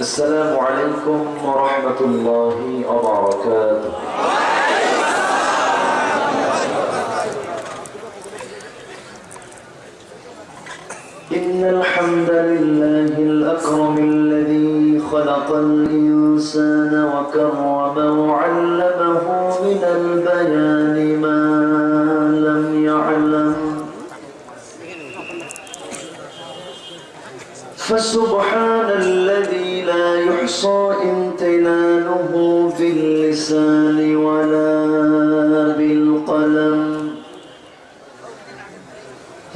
السلام عليكم ورحمة الله وبركاته. إن الحمد لله الأكرم الذي خلق الإنسان وكرمه وعلمه فسبحان الذي لا يحصى امتنانه باللسان ولا بالقلم.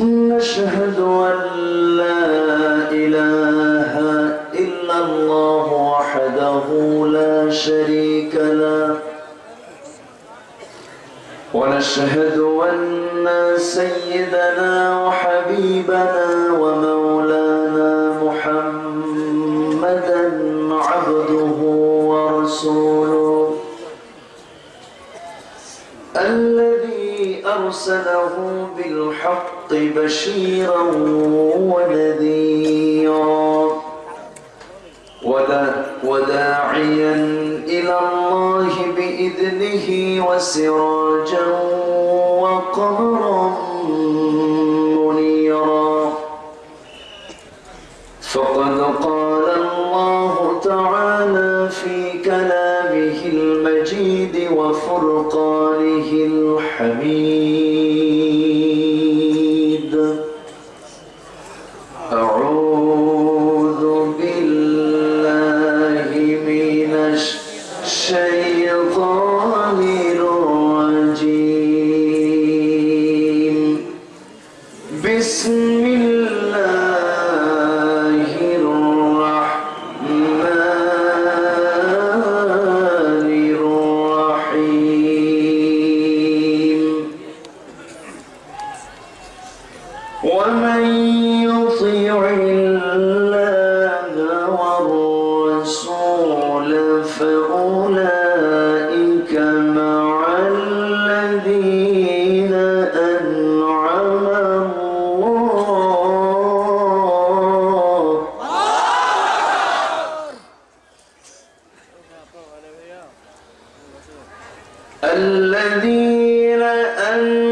نشهد أن لا إله إلا الله وحده لا شريك له. ونشهد أن سيدنا وحبيبنا ورسوله. الذي أرسله بالحق بشيرا ونذيرا ودا- وداعيا إلى الله بإذنه وسراجا وقمرا وقاله الحميد. الذين أنزلوا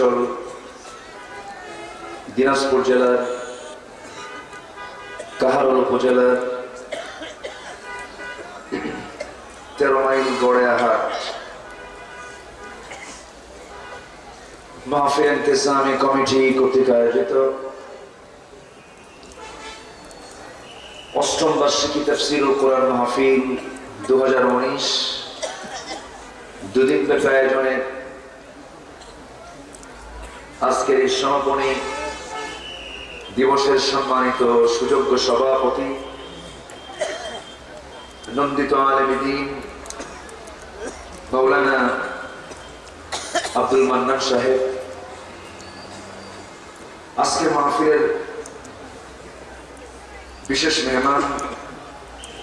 উত্তরাঞ্চল দিনাজপুর জেলার, কাহারল উপজেলার, তেরো মাইল গড়েয়াহাট মাহফিল ইন্তেজামি কমিটি কর্তৃক আয়োজিত। অষ্টম বার্ষিকী তফসিরুল কোরআন মাহফিল দু হাজার উনিশ। দুদিন ব্যাপী আয়োজনে আজকের এই সমাপনী দিবসের সম্মানিত সুযোগ্য সভাপতি, নন্দিত আলমদিন মৌলানা আব্দুল মান্নান সাহেব। আজকের মাহফিলের বিশেষ মেহমান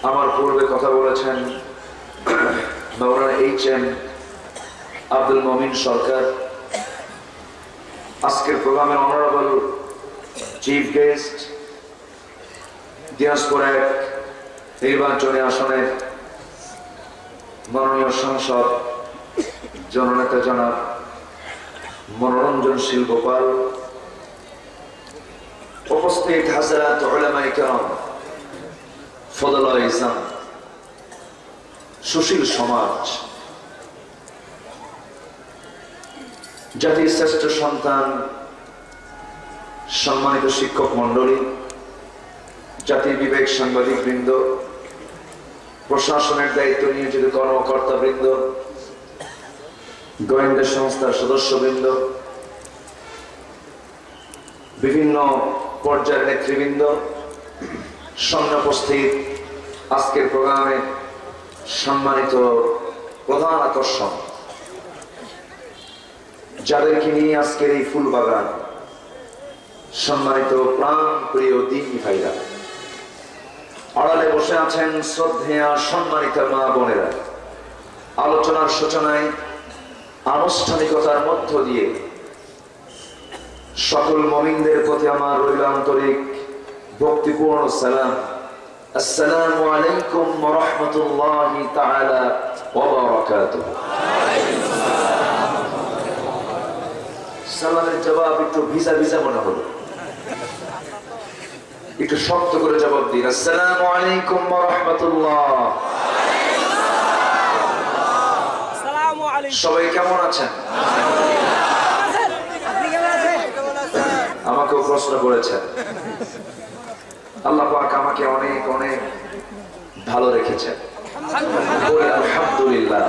আমার পূর্বে কথা বলেছেন মৌলানা এইচ এম আব্দুল মমিন সরকার। আজকের প্রোগ্রামের অনারেবল চিফ গেস্ট দিনাজপুর এক নির্বাচনী আসনের মাননীয় সাংসদ, জননেতা জনাব মনোরঞ্জন মনোরঞ্জনশীল গোপাল উপস্থিত হাজারাত ওলামাই কেরাম ফদল ইসলাম, সুশীল সমাজ জাতির শ্রেষ্ঠ সন্তান, সম্মানিত শিক্ষক মন্ডলী জাতির বিবেক সাংবাদিক বৃন্দ প্রশাসনের দায়িত্ব নিয়োজিত কর্মকর্তা বৃন্দ গোয়েন্দা সংস্থার সদস্যবৃন্দ, বিভিন্ন পর্যায়ের নেতৃবৃন্দ, সামনে আজকের প্রোগ্রামে সম্মানিত প্রধান আকর্ষণ। যাদেরকে নিয়ে আজকের এই ফুল বাগান সম্মানিত প্রাণ প্রিয় দিনী ভাইরা, আড়ালে বসে আছেন শ্রদ্ধেয়া সম্মানিত মা বোনেরা। আলোচনার সূচনায় আনুষ্ঠানিকতার মধ্য দিয়ে সকল মমিনদের প্রতি আমার রইল আন্তরিক ভক্তিপূর্ণ সালাম। আসসালামু আলাইকুম রাহমাতুল্লাহি তাআলা ওয়া বারাকাতুহু। সালামের জবাব একটু ভিজা ভিজা মনে হলো। একটু শক্ত করে জবাব দিন। আসসালামু আলাইকুম ওয়া রাহমাতুল্লাহ। সবাই কেমন আছেন? আপনি কেমন আছেন? আমাকেও প্রশ্ন করেছেন। আল্লাহ পাক আমাকে অনেক অনেক ভালো রেখেছেন। আলহামদুলিল্লাহ।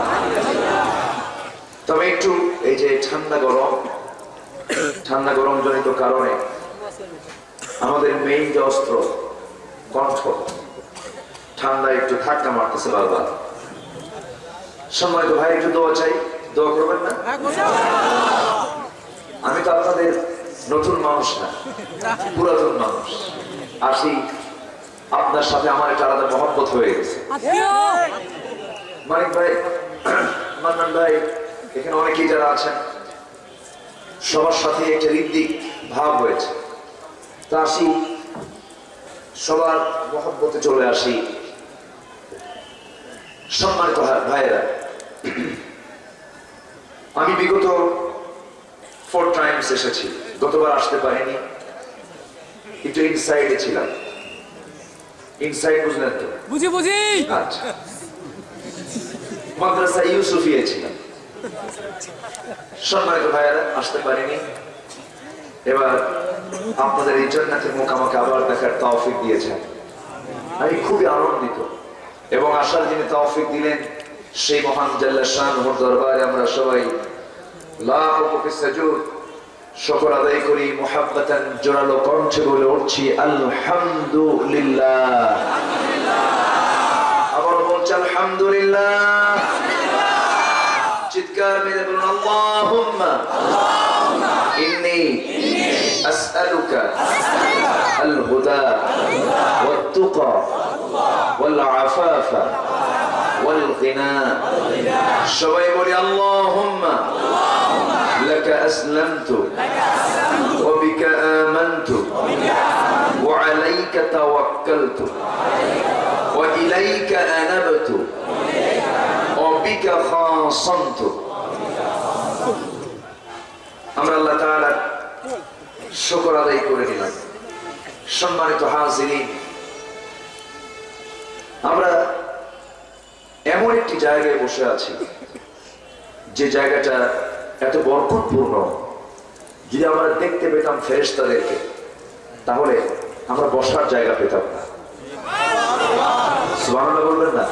তবে একটু এই যে ঠান্ডা গরম ঠান্ডা গরম জনিত কারণে আমাদের মেইন যে অস্ত্র, কণ্ঠ ঠান্ডা একটু ধাক্কা মারতেছে বারবার। সম্মানিত ভাই, একটু দোয়া চাই। দোয়া করবেন না? আমি তো আপনাদের নতুন মানুষ না, পুরাতন মানুষ। আসি, আপনার সাথে আমার একটা আলাদা মহব্বত হয়ে গেছে। মানিক ভাই, মান্নান ভাই, এখানে অনেকেই যারা আছেন সবার সাথে একটা ঋদ্দিক ভাব হয়েছে তা আসি সবার মহব্বতে চলে আসি সম্মানিত ভাই- ভাইয়েরা। আমি বিগত ফোর টাইমস এসেছি গতবার আসতে পারিনি একটু ইনসাইডে ছিলাম। ইনসাইড বুঝলেন তো? বুঝি বুঝি। আচ্ছা। মাদ্রাসা ইউসুফিয়ে ছিলাম। সম্মানিত ভাইয়ারা, আসতে পারিনি। এবার আপনাদের এই জান্নাতের মুখ আমাকে আবার দেখার তৌফিক দিয়েছেন। আমি খুবই আনন্দিত এবং আসার যিনি তৌফিক দিলেন, সেই মহান জাল্লা দরবারে আমরা সবাই আলহামদুলিল্লাহ। চিৎকার মেরে বলুন আল্লাহুম্মা ইন্নী আসআলুকা الهدى والتقى والعفاف والغنى সবাই বলি আল্লাহুম্মা لك أسلمت وبك آمنت وعليك توكلت وإليك أنبت সম্মানিত হাজিরিন, আমরা এমন একটি জায়গায় বসে আছি, যে জায়গাটা এত বরকতপূর্ণ। যদি আমরা দেখতে পেতাম ফেরেস্তাদেরকে তাহলে আমরা বসার জায়গা পেতাম না। বলবেন না?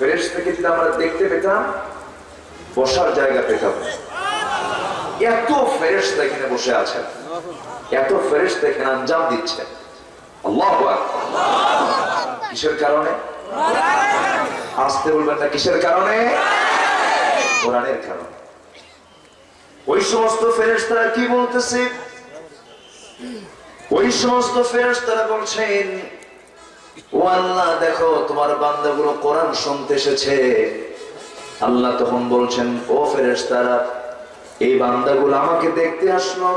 ফেরেশতাকে যদি আমরা দেখতে পেতাম, বসার জায়গা পেতাম। এত ফেরেশতা এখানে বসে আছেন। এত ফেরেশতা এখানে আঞ্জাম দিচ্ছে কিসের কারণে? আসতে বলবেন না কিসের কারণে? কোরআনের কারণে। ওই সমস্ত ফেরেশতারা কি বলতেছে? ওই সমস্ত ফেরেশতারা বলছেন ও আল্লাহ, দেখো, তোমার বান্দাগুলো কোরআন শুনতে এসেছে। আল্লাহ তখন বলছেন, ও ফেরেশতারা, এই বান্দাগুলো আমাকে দেখতে আসলো।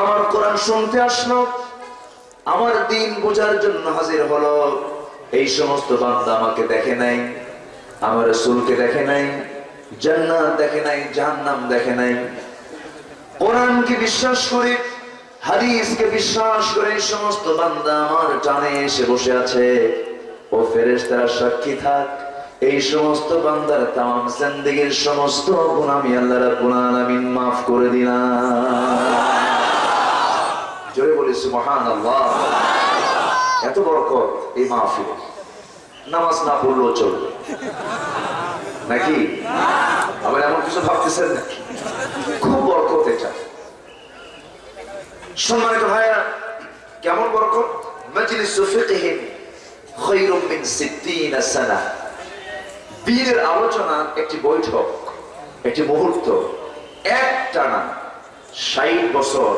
আমার কোরআন শুনতে আসলো। আমার দিন বোঝার জন্য হাজির হলো। এই সমস্ত বান্দা আমাকে দেখে নাই, আমার রসুলকে দেখে নাই, জান্নাত দেখে নাই, জাহান্নাম দেখে নাই। কোরআনকে বিশ্বাস করে? হাদিসকে বিশ্বাস করে সমস্ত বান্দা আমার টানে এসে বসে আছে। ও ফেরেশতারা সাক্ষী থাক। এই সমস্ত বান্দার তাম জিন্দেগীর সমস্ত গুনাহ আমি আল্লাহ রাব্বুল আলামিন মাফ করে দিলাম। জোরে বলি সুবহান আল্লাহ এত বরকত এই মাহফিলে। নামাজ না পড়লেও চলবে। নাকি? আবার এমন কিছু ভাবতেছেন নাকি? খুব বরকত এটা। সম্মানিত ভাইয়া কেমন বরকত? মজলিস ফিকহিন খায়রুম মিন 60 সানা। বীরের আলোচনা একটি বৈঠক, একটি মুহূর্ত বছর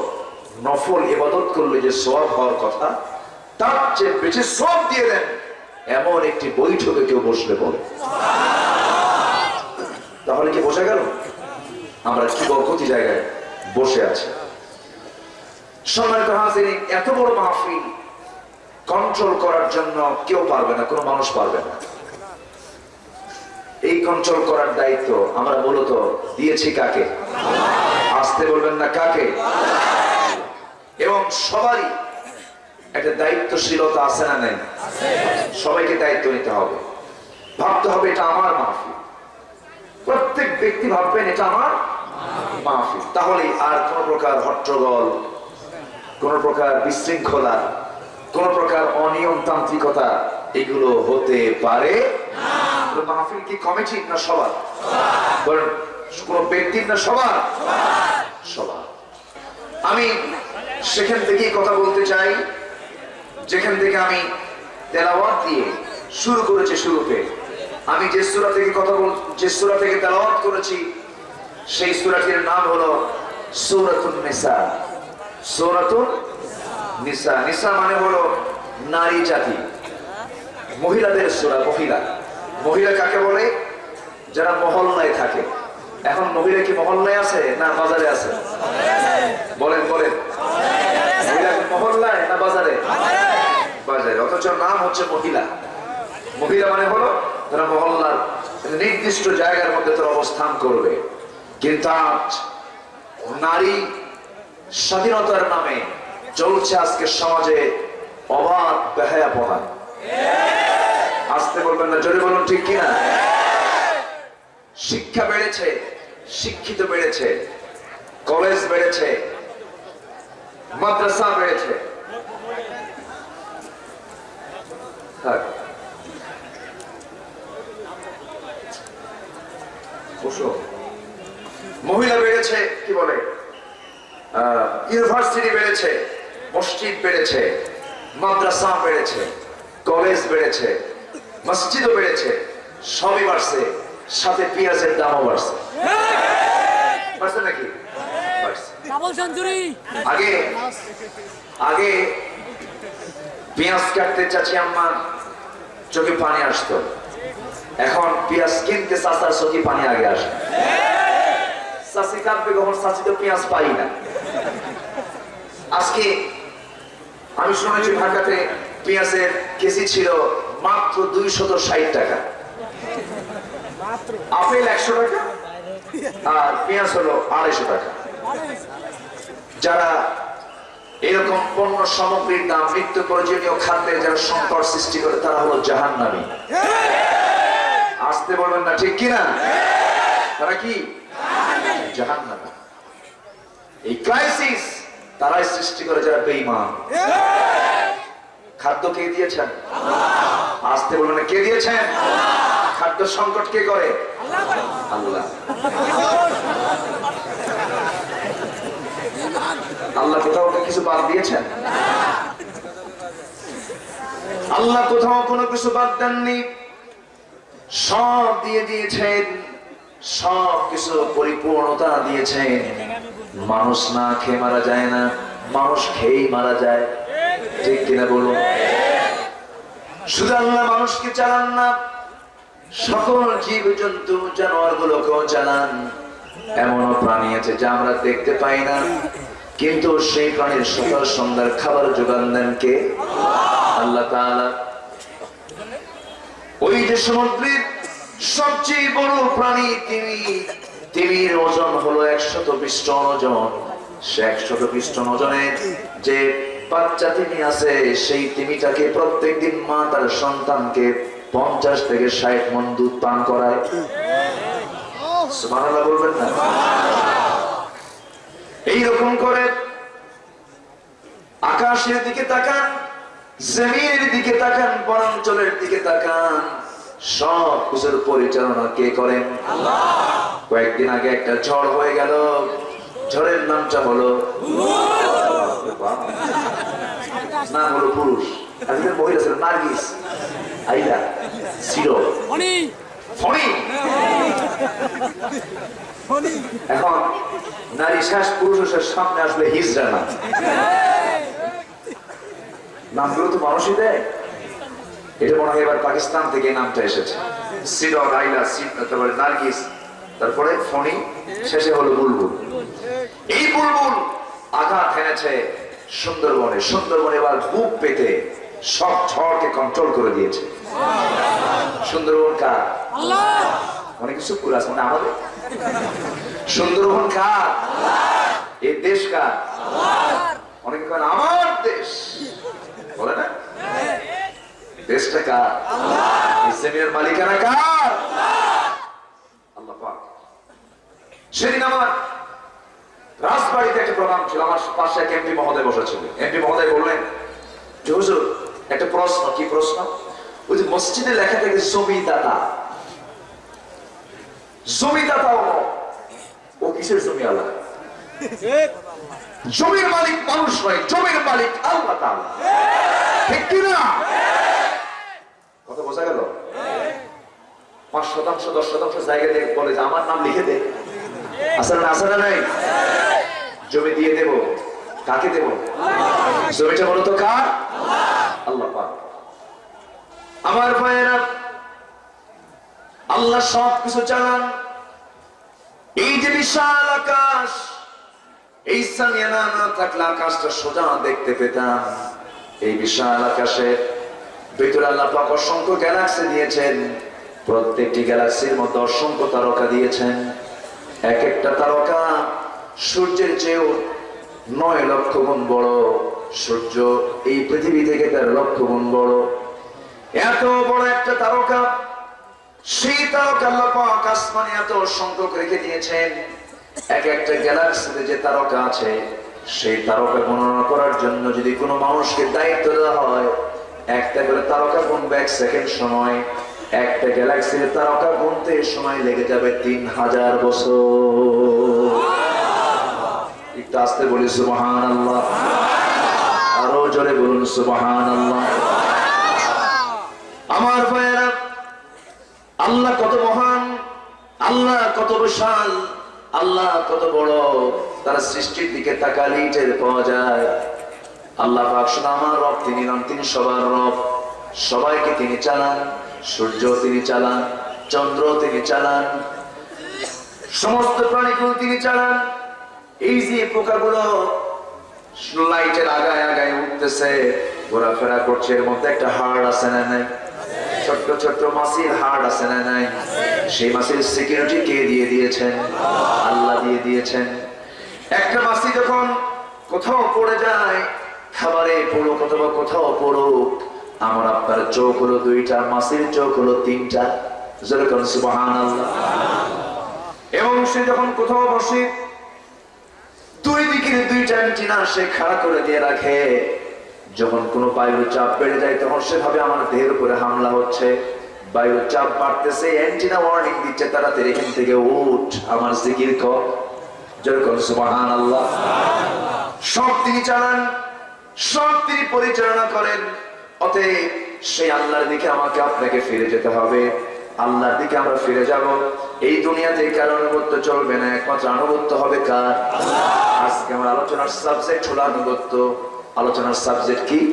নফল ইবাদত করলে যে সব হওয়ার কথা, তার চেয়ে বেশি সব দিয়ে দেন, এমন একটি বৈঠকে কেউ বসলে বলে। তাহলে কি বোঝা গেল? আমরা কি বরকতি জায়গায় বসে আছি? সম্মানিত হাজির এত বড় মাহফিল কন্ট্রোল করার জন্য কেউ পারবে না, কোনো মানুষ পারবে না। এই কন্ট্রোল করার দায়িত্ব আমরা মূলত দিয়েছি কাকে? আসতে বলবেন না কাকে? এবং সবারই একটা দায়িত্বশীলতা আছে না নেই? সবাইকে দায়িত্ব নিতে হবে। ভাবতে হবে এটা আমার মাহফিল। প্রত্যেক ব্যক্তি ভাববেন এটা আমার মাহফিল। তাহলে আর কোন প্রকার হট্টগোল কোন প্রকার বিশৃঙ্খলা, কোন প্রকার অনিয়মতান্ত্রিকতা এগুলো হতে পারে? মাহফিল কি কমিটি না সবার কোন ব্যক্তির না সবার সবার আমি সেখান থেকেই কথা বলতে চাই, যেখান থেকে আমি তেলাওয়াত দিয়ে শুরু করেছি শুরুতে। আমি যে সূরা থেকে কথা বল, যে সূরা থেকে তেলাওয়াত করেছি, সেই সূরাটির নাম হলো সূরাতুন নিসা। সূরাতুন নিসা। নিসা মানে হলো নারী জাতি। মহিলাদের সূরা, মহিলা। মহিলা কাকে বলে? যারা মহল্লায় থাকে। এখন মহিলা কি মহল্লায় আছে না বাজারে আছে? বলেন বলেন। মহিলা মহল্লায় না বাজারে? বাজারে। অথচ নাম হচ্ছে মহিলা। মহিলা মানে হলো তারা মহল্লার নির্দিষ্ট জায়গার মধ্যে তারা অবস্থান করবে। কিন্তু আজ নারী স্বাধীনতার নামে চলছে আজকে সমাজে অবাধ আসতে বলবেন না, জোরে বলুন ঠিক কিনা শিক্ষা বেড়েছে, শিক্ষিত বেড়েছে, কলেজ বেড়েছে, মাদ্রাসা বেড়েছে। বসো। মহিলা বেড়েছে, কি বলে ইউনিভার্সিটি বেড়েছে মসজিদ বেড়েছে মাদ্রাসা বেড়েছে কলেজ বেড়েছে মসজিদও বেড়েছে সবই বাড়ছে সাথে পেঁয়াজের দামও বাড়ছে। বাড়ছে নাকি? আগে আগে পেঁয়াজ কাটতে চাচি আম্মা চোখে পানি আসতো। এখন পেঁয়াজ কিনতে চাচার চোখে পানি আগে আসে। চাচি কাটবে কখন? চাচি তো পেঁয়াজ পাই না। আজকে আমি শুনেছি ঢাকাতে পেঁয়াজের কেজি ছিল মাত্র দুইশত ষাট টাকা। আপেল একশো টাকা আর পেঁয়াজ হলো আড়াইশো টাকা। যারা এরকম পণ্য সামগ্রীর দাম নিত্য প্রয়োজনীয় খাদ্যের যারা সংকট সৃষ্টি করে, তারা হলো জাহান নামী আসতে বলবেন না, ঠিক কিনা? তারা কি? জাহান নামী এই ক্রাইসিস তারাই সৃষ্টি করে যারা বেঈমান। খাদ্য কে দিয়েছেন? আসতে বলবেন কে দিয়েছেন? খাদ্য সংকট কে করে? আল্লাহ! আল্লাহ। কোথাও কিছু বাদ দিয়েছেন? আল্লাহ কোথাও কোনো কিছু বাদ দেননি। সব দিয়ে দিয়েছেন। সব কিছু পরিপূর্ণতা দিয়েছেন। মানুষ না খেয়ে মারা যায় না, মানুষ খেয়েই মারা যায়। ঠিক কিনা বলুন? শুধু আল্লাহ মানুষকে চালান না, সকল জীব জন্তু জানোয়ার গুলোকেও চালান। এমনও প্রাণী আছে যা আমরা দেখতে পাই না, কিন্তু সেই প্রাণীর সকাল সন্ধ্যার খাবার যোগান দেন কে? আল্লাহ ওই যে সমুদ্রের সবচেয়ে বড় প্রাণী তিনি তিমির ওজন হলো একশত পৃষ্ঠ ওজন। সে একশত পৃষ্ঠ ওজনের যে বাচ্চা তিমি আছে, সেই তিমিটাকে প্রত্যেকদিন মা তার সন্তানকে পঞ্চাশ থেকে ষাট মন দুধ পান করায়। বলবেন না? এইরকম করে আকাশের দিকে তাকান জমিনের দিকে তাকান, বনাঞ্চলের দিকে তাকান। সব কিছুর পরিচালনা কে করেন? কয়েকদিন আগে একটা ঝড় হয়ে গেল। ঝড়ের নামটা হলো নাম হলো পুরুষ। আজকে মহিলা ছিল নার্গিস। আইলা ছিল। এখন নারী শ্বাস পুরুষের সামনে আসলে হিজড়া না নামগুলো তো মানুষই দেয়। এটা মনে হয় এবার পাকিস্তান থেকে নামটা এসেছে। সিডর আইলা তারপরে নার্গিস তারপরে ফণি শেষে হলো বুলবুল। এই বুলবুল আঘাত এনেছে সুন্দরবনে। সুন্দরবনে এবার বুক পেতে সব ঝড়কে কন্ট্রোল করে দিয়েছে। সুন্দরবন কার? অনেক কিছু পুরো আছে? মানে আমাদের? সুন্দরবন কার? এই দেশ কার? অনেকে আমার দেশ। বলে না? দেশটা কার জমিনের মালিকানা কার? আল্লাহ পাক। সেদিন আমার রাজবাড়িতে একটা প্রোগ্রাম ছিল আমার পাশে এক এমপি মহোদয় বসেছিল। এমপি মহোদয় বললেন যে হুজুর একটা প্রশ্ন কি প্রশ্ন? ওই যে মসজিদে লেখা থাকে জমিদাতা। জমিদাতা ও। কিসের জমি আল্লাহ? জমির মালিক মানুষ নয় জমির মালিক আল্লাহ ঠিক কি না কথা বোঝা গেল? পাঁচ শতাংশ, দশ শতাংশ জায়গা থেকে বলে যে আমার নাম লিখে দে। আসলে আসলে নাই? জমি দিয়ে দেব। কাকে দেব? জমিটা বলো তো কার? আল্লাহ আমার ভাইয়েরা, আল্লাহ সব কিছু চালান এই যে বিশাল আকাশ, এই সামিয়ানা না থাকলে আকাশটা সোজা দেখতে পেতাম। এই বিশাল আকাশে ভিতরে আল্লাহ পাক অসংখ্য গ্যালাক্সি দিয়েছেন। প্রত্যেকটি গ্যালাক্সির মধ্যে অসংখ্য তারকা দিয়েছেন। এক একটা তারকা সূর্যের চেয়েও নয় লক্ষ গুণ বড়। সূর্য এই পৃথিবী থেকে তার লক্ষ গুণ বড়। এত বড় একটা তারকা, সেই তারকা আল্লাহ আসমানে এত সংখ্যক রেখে দিয়েছেন। এক একটা গ্যালাক্সিতে যে তারকা আছে, সেই তারকা গণনা করার জন্য যদি কোনো মানুষকে দায়িত্ব দেওয়া হয় একটা করে তারকা গুনবে এক সেকেন্ড সময়, একটা গ্যালাক্সির তারকা গুনতে সময় লেগে যাবে তিন হাজার বছর। একটু আসতে বলি সুবহান আল্লাহ আরও জোরে বলুন সুবহান আল্লাহ আমার ভাইয়েরা, আল্লাহ কত মহান, আল্লাহ কত বিশাল, আল্লাহ কত বড়। তার সৃষ্টির দিকে তাকালেই টের পাওয়া যায়। আল্লাহ শুধু আমার রব, তিনি নন তিনি সবার রব। সবাইকে তিনি চালান সূর্য তিনি চালান চন্দ্র তিনি চালান, সমস্ত প্রাণীগুলো তিনি চালান। এই যে পোকাগুলো লাইটের আগায় আগায় উঠতেছে, ঘোরাফেরা করছে, এর মধ্যে একটা হাড় আছে না নাই? ছোট্ট ছোট্ট মাসির হাড় আছে না নাই? সেই মাসির সিকিউরিটি কে দিয়ে দিয়েছেন? আল্লাহ দিয়ে দিয়েছেন। একটা মাসি যখন কোথাও পড়ে যায় খাবারে পড়ুক অথবা কোথাও পড়ুক আমার আপনার চোখ হলো দুইটা, মাসির চোখ হলো তিনটা। যেরকম এবং সে যখন কোথাও বসে, দুই দিকের দুইটা অ্যান্টিনা সে খাড়া করে দিয়ে রাখে। যখন কোনো বায়ুর চাপ বেড়ে যায়, তখন সেভাবে আমার দেহের উপরে হামলা হচ্ছে। বায়ুর চাপ বাড়তেছে অ্যান্টিনা ওয়ার্নিং দিচ্ছে, তাড়াতাড়ি এখান থেকে উঠ, আমার জিকির কর। যেরকম সুবহান আল্লাহ সব তিনি চালান। সব তিনি পরিচালনা করেন। অতএব সেই আল্লাহর দিকে আমাকে আপনাকে ফিরে যেতে হবে। আল্লাহর দিকে আমরা ফিরে যাব। এই দুনিয়াতে কার আনুগত্য চলবে না একমাত্র আনুগত্য হবে কার? আজকে আমার আলোচনার সাবজেক্ট হলো আনুগত্য। আলোচনার সাবজেক্ট কি?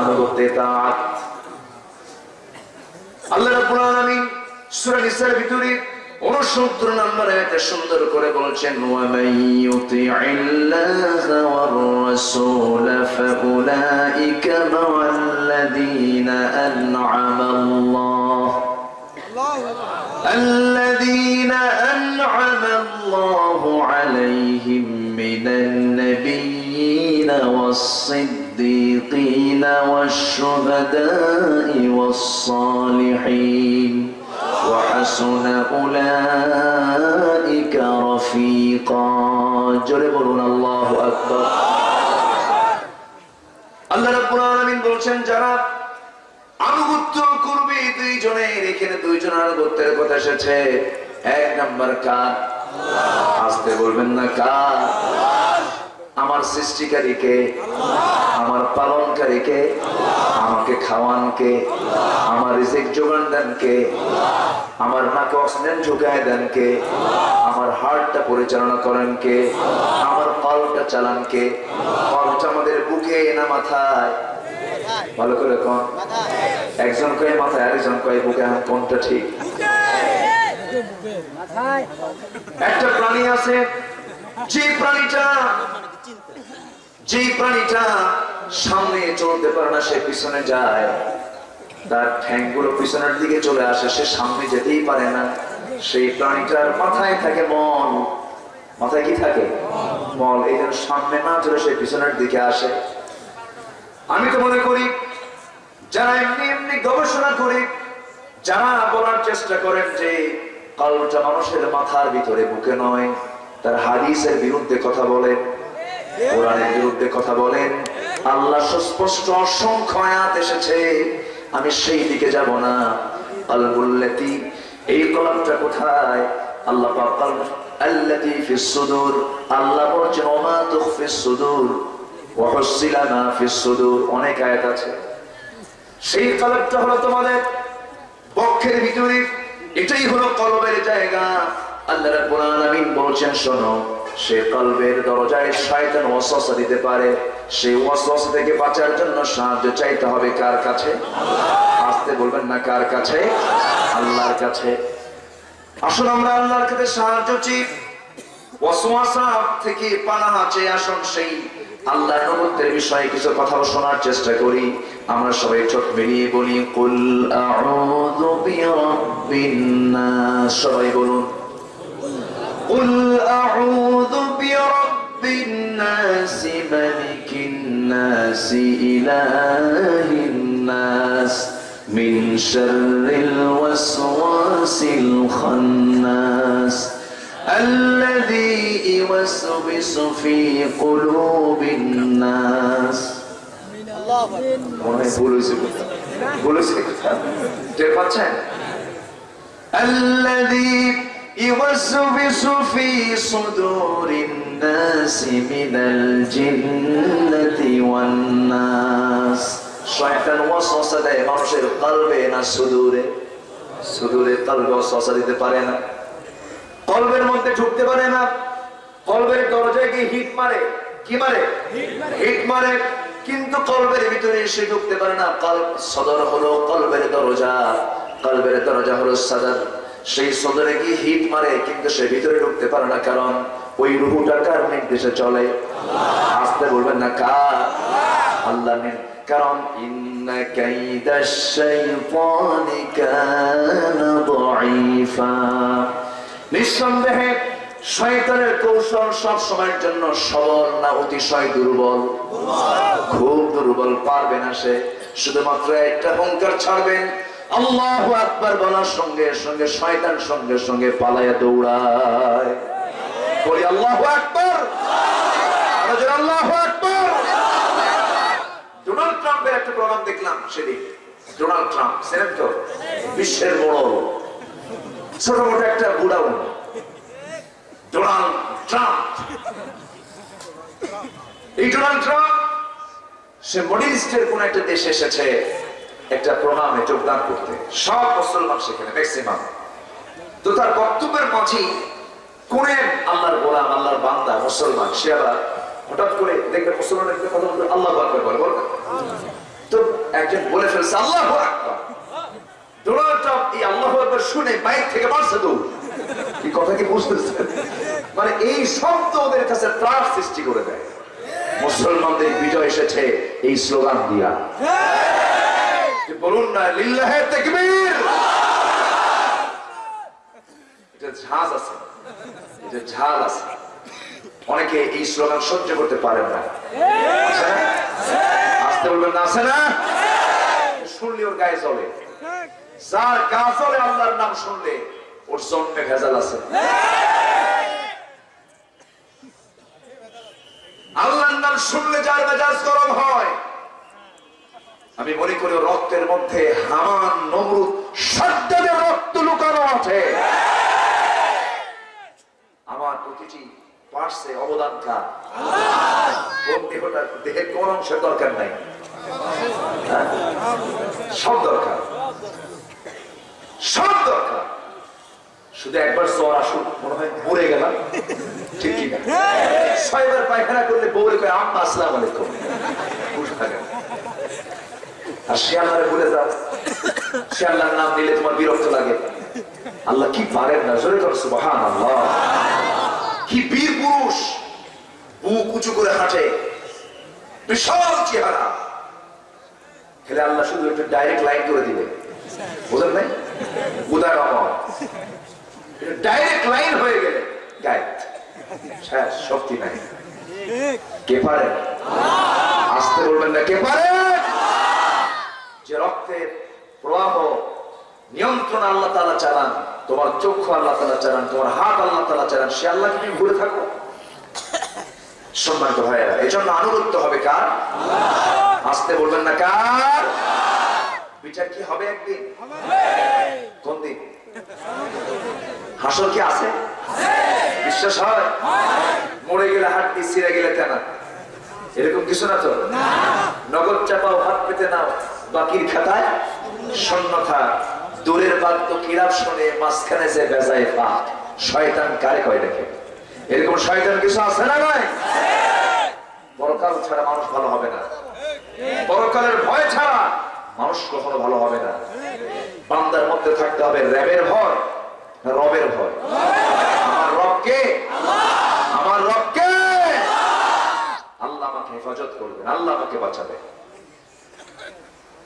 আনুগত্য আল্লাহ রাব্বুল আলামিন সূরা নিসার ভিতরে 69 নম্বর আয়াতে সুন্দর করে বলেছেন ওয়া মান ইউতি'ইল্লাহা ওয়ার রাসূল ফাউলাইকা মা'আল্লাযীনা আন'আমা আল্লাহ الذين أنعم الله عليهم من النبيين والصديقين والشهداء والصالحين وحسن أولئك رفيقا جربنا الله أكبر আল্লাহ রাব্বুল আলামিন বলছেন যারা আনুগত্য করবে দুইজনের এখানে দুইজন আনুগত্যের কথা এসেছে এক নাম্বার কার আসতে বলবেন না কার আমার সৃষ্টিকারীকে, আমার পালনকারীকে, আমাকে খাওয়ানকে, আমার রিজিক যোগান দেন কে আমার নাকে অক্সিজেন দেন কে আমার হার্টটা পরিচালনা করেন কে আমার কলটা চালান কে কলটা আমাদের বুকে না মাথায়। ভালো করে কোন? একজন কয়ে মাথায়, আরেকজন কয়ে বুকে কোনটা ঠিক? একটা প্রাণী আছে, যে প্রাণীটা যে প্রাণীটা সামনে চলতে পারে না, সে পিছনে যায়। তার ঠ্যাংগুলো পিছনের দিকে চলে আসে, সে সামনে যেতেই পারে না। সেই প্রাণীটার মাথায় থাকে মন মাথায় কি থাকে? মল। এই জন্য সামনে না চলে সে পিছনের দিকে আসে। আমি তো মনে করি, যারা এমনি এমনি গবেষণা করে, যারা বলার চেষ্টা করেন যে কলটা মানুষের মাথার ভিতরে, বুকে নয়, তার হাদিসের বিরুদ্ধে কথা বলেন কোরআনের বিরুদ্ধে কথা বলেন। আল্লাহ সুস্পষ্ট অসংখ্য আয়াত এসেছে। আমি সেই দিকে যাব না। আলবুল্লাতি এই কলমটা কোথায়? আল্লাহ আল্লাতি ফিস আল্লাহ বলছেন, ওমা তুখফিস সুদুর ওয়া হুসিলা মা ফিস অনেক আয়াত আছে। সেই কলমটা হলো তোমাদের বক্ষের ভিতরে। এটাই হলো কলবের জায়গা। আল্লাহ রাব্বুল আলামিন বলছেন, শোনো। সে কলবের দরজায় শয়তান ওয়াসওয়াসা দিতে পারে। সেই ওয়াসওয়াসা থেকে বাঁচার জন্য সাহায্য চাইতে হবে কার কাছে? আসতে বলবেন না কার কাছে? আল্লাহর কাছে। আসুন আমরা আল্লাহর কাছে সাহায্য চাই। ওয়াসওয়াসা থেকে পানাহা চেয়ে আসুন সেই আল্লাহর নবুত্বের বিষয়ে কিছু কথা শোনার চেষ্টা করি। আমরা সবাই চোখ মিলিয়ে বলি, কুল আউযু বিরাব্বিন সবাই বলুন قل أعوذ برب الناس ملك الناس إله الناس من شر الوسواس الخناس. الذي يوسوس في قلوب الناس. الله أكبر. الذي يوسوس في صدور الناس من الجنة والناس শয়তান ওয়াসওয়াসা দেয় মানুষের কলবে না সুদূরে সুদূরে কলবে ওয়াসওয়াসা দিতে পারে না কলবের মধ্যে ঢুকতে পারে না কলবের দরজায় গিয়ে হিট মারে কি মারে হিট মারে কিন্তু কলবের ভিতরে এসে ঢুকতে পারে না কল সদর হলো কলবের দরজা কলবের দরজা হলো সাদার সেই সদরে গিয়ে হিট মারে, কিন্তু সে ভিতরে ঢুকতে পারে না, কারণ ওই রুহুটা কার নির্দেশে চলে? আসতে বলবেন না, কার? আল্লাহ কারণ নিঃসন্দেহে, শয়তানের কৌশল সব সময়ের জন্য সবল না অতিশয় দুর্বল? খুব দুর্বল, পারবে না সে। শুধুমাত্র একটা হুঙ্কার ছাড়বেন আল্লাহ আকবার বলার সঙ্গে সঙ্গে, শয়তান সঙ্গে সঙ্গে পালায়া দৌড়ায়। বলি, আল্লাহ আকবার! আল্লাহ আকবার! ডোনাল্ড ট্রাম্পের একটা প্রোগ্রাম দেখলাম সেদিন। ডোনাল্ড ট্রাম্প সেনেট তো? বিশ্বের বড় ছোট মোটো একটা বুড়া ডোনাল্ড ট্রাম্প। এই ডোনাল্ড ট্রাম্প, সে মডিল ইস্টের কোন একটা দেশে এসেছে। একটা প্রোগ্রামে যোগদান করতে। সব মুসলমান সেখানে ম্যাক্সিমাম তো তার বক্তব্যের মাঝে কোন আল্লাহর গোলাম, আল্লাহর বান্দা, মুসলমান, সে আবার হঠাৎ করে দেখবে মুসলমান একটা কথা বলতে আল্লাহ আকবর বলে, বলবে। তো একজন বলে ফেলছে, আল্লাহ মানে এই শব্দ ওদের কাছে ত্রাস সৃষ্টি করে দেয়। মুসলমানদের বিজয় এসেছে এই স্লোগান দিয়া। বলুন না, লিল্লাহে তাকবীর। আছে। ঝাল আছে। অনেকে এই স্লোগান সহ্য করতে পারেন না? আসতে বলবেন না, আছে না? শুনলে ওর গায়ে চলে যার গা চলে আল্লাহর নাম শুনলে, ওর জন্মে ভেজাল আছে। আল্লাহর নাম শুনলে যার মেজাজ গরম হয় আমি মনে করি রক্তের মধ্যে হামান, নমরুদ রক্ত লুকানো আছে। আমার প্রতিটি পার্শ্বে অবদান কার কোন দেহটা, দেহের কোন অংশের দরকার নাই। হ্যাঁ? সব দরকার। সব দরকার। শুধু একবার জ্বর আসুক, মনে হয় মরে গেলাম। ঠিক কি না ছয়বার পায়খানা করলে বউরে কয়, আম্মা, আসসালাম আলাইকুম। থাকে। আর আল্লাহরে ভুলে যাও। আল্লাহর নাম নিলে তোমার বিরক্ত লাগে। আল্লাহ কি পারেন না? জোরে সুবহান আল্লাহ কি বীর পুরুষ বুক উঁচু করে হাঁটে। বিশাল চেহারা। খেলে আল্লাহ শুধু একটু ডাইরেক্ট লাইন করে দিবে। বুঝলেন নাই? উদার আমার ডাইরেক্ট লাইন হয়ে গেলে গায়ে শেষ, শক্তি নাই। কে পারে? আসতে বলবেন না। কে পারে? যে রক্তের প্রবাহ নিয়ন্ত্রণ আল্লাহ তালা চালান তোমার চক্ষু আল্লাহ তালা চালান তোমার হাত আল্লাহ তালা চালান সে আল্লাহকে তুমি ভুলে থাকো। সম্মানিত ভাইয়েরা এই জন্য আনুগত্য হবে কার? আসতে বলবেন না কার? বিচার কি হবে একদিন? কোন দিন? হাসর কি আছে? বিশ্বাস হয়? মরে গেলে হাত দিয়ে ছিঁড়ে গেলে কেন এরকম কিছু না তো? নগদ চাপাও হাত পেতে নাও। বাকির খাতায় শূন্যতা দূরের বাদ তো কিরাপ শোনে, মাঝখানে যে বেজায় পা, শয়তান কারে কয় দেখে? এরকম শয়তান কিছু আছে না নয় পরকাল ছাড়া মানুষ ভালো হবে না। পরকালের ভয় ছাড়া মানুষ কখনো ভালো হবে না। বান্দার মধ্যে থাকতে হবে র্যাবের ভয় রবের ভয়। আমার রবকে আমার রবকে আল্লাহ আমাকে হেফাজত করবেন, আল্লাহ আমাকে বাঁচাবে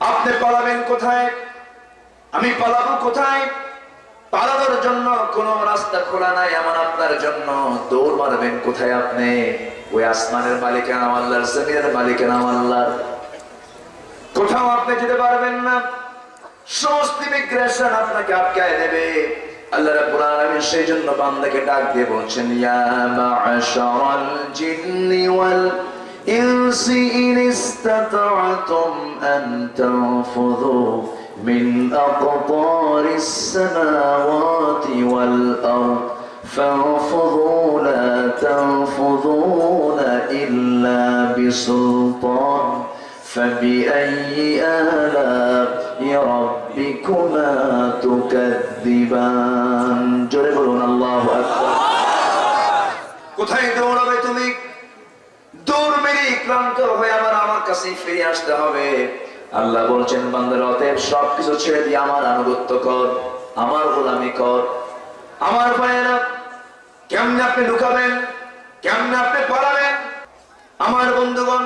আপনি পালাবেন কোথায়? আমি পালাবো কোথায়? পালানোর জন্য কোন রাস্তা খোলা নাই আমার আপনার জন্য। দৌড় মারবেন কোথায় আপনি? ওই আসমানের মালিকের নাম আল্লাহর, জমিনের মালিকের নাম আল্লাহর। কোথাও আপনি যেতে পারবেন না। সমস্ত ইমিগ্রেশন আপনাকে আটকায় দেবে। আল্লাহ রাব্বুল আলামিন সেই জন্য বান্দাকে ডাক দিয়ে বলছেন, ইয়া মা'শারাল জিন্নি ওয়াল ইনসি ইন ইসতাতা'তুম আন তানফুযু من أقطار السماوات والأرض فانفضوا لا تنفضون إلا بسلطان فبأي آلاء ربكما تكذبان جرب الله أكبر কোথায় দৌড়াবে তুমি দৌড় মেরে ক্লান্ত হয়ে আবার আমার কাছে ফিরে আসতে হবে। আল্লাহ বলছেন, বান্দার, অতএব সবকিছু ছেড়ে দিয়ে আমার আনুগত্য কর, আমার গোলামি কর। আমার ভাইয়েরা, কেমনে আপনি লুকাবেন? কেমনে আপনি পালাবেন? আমার বন্ধুগণ,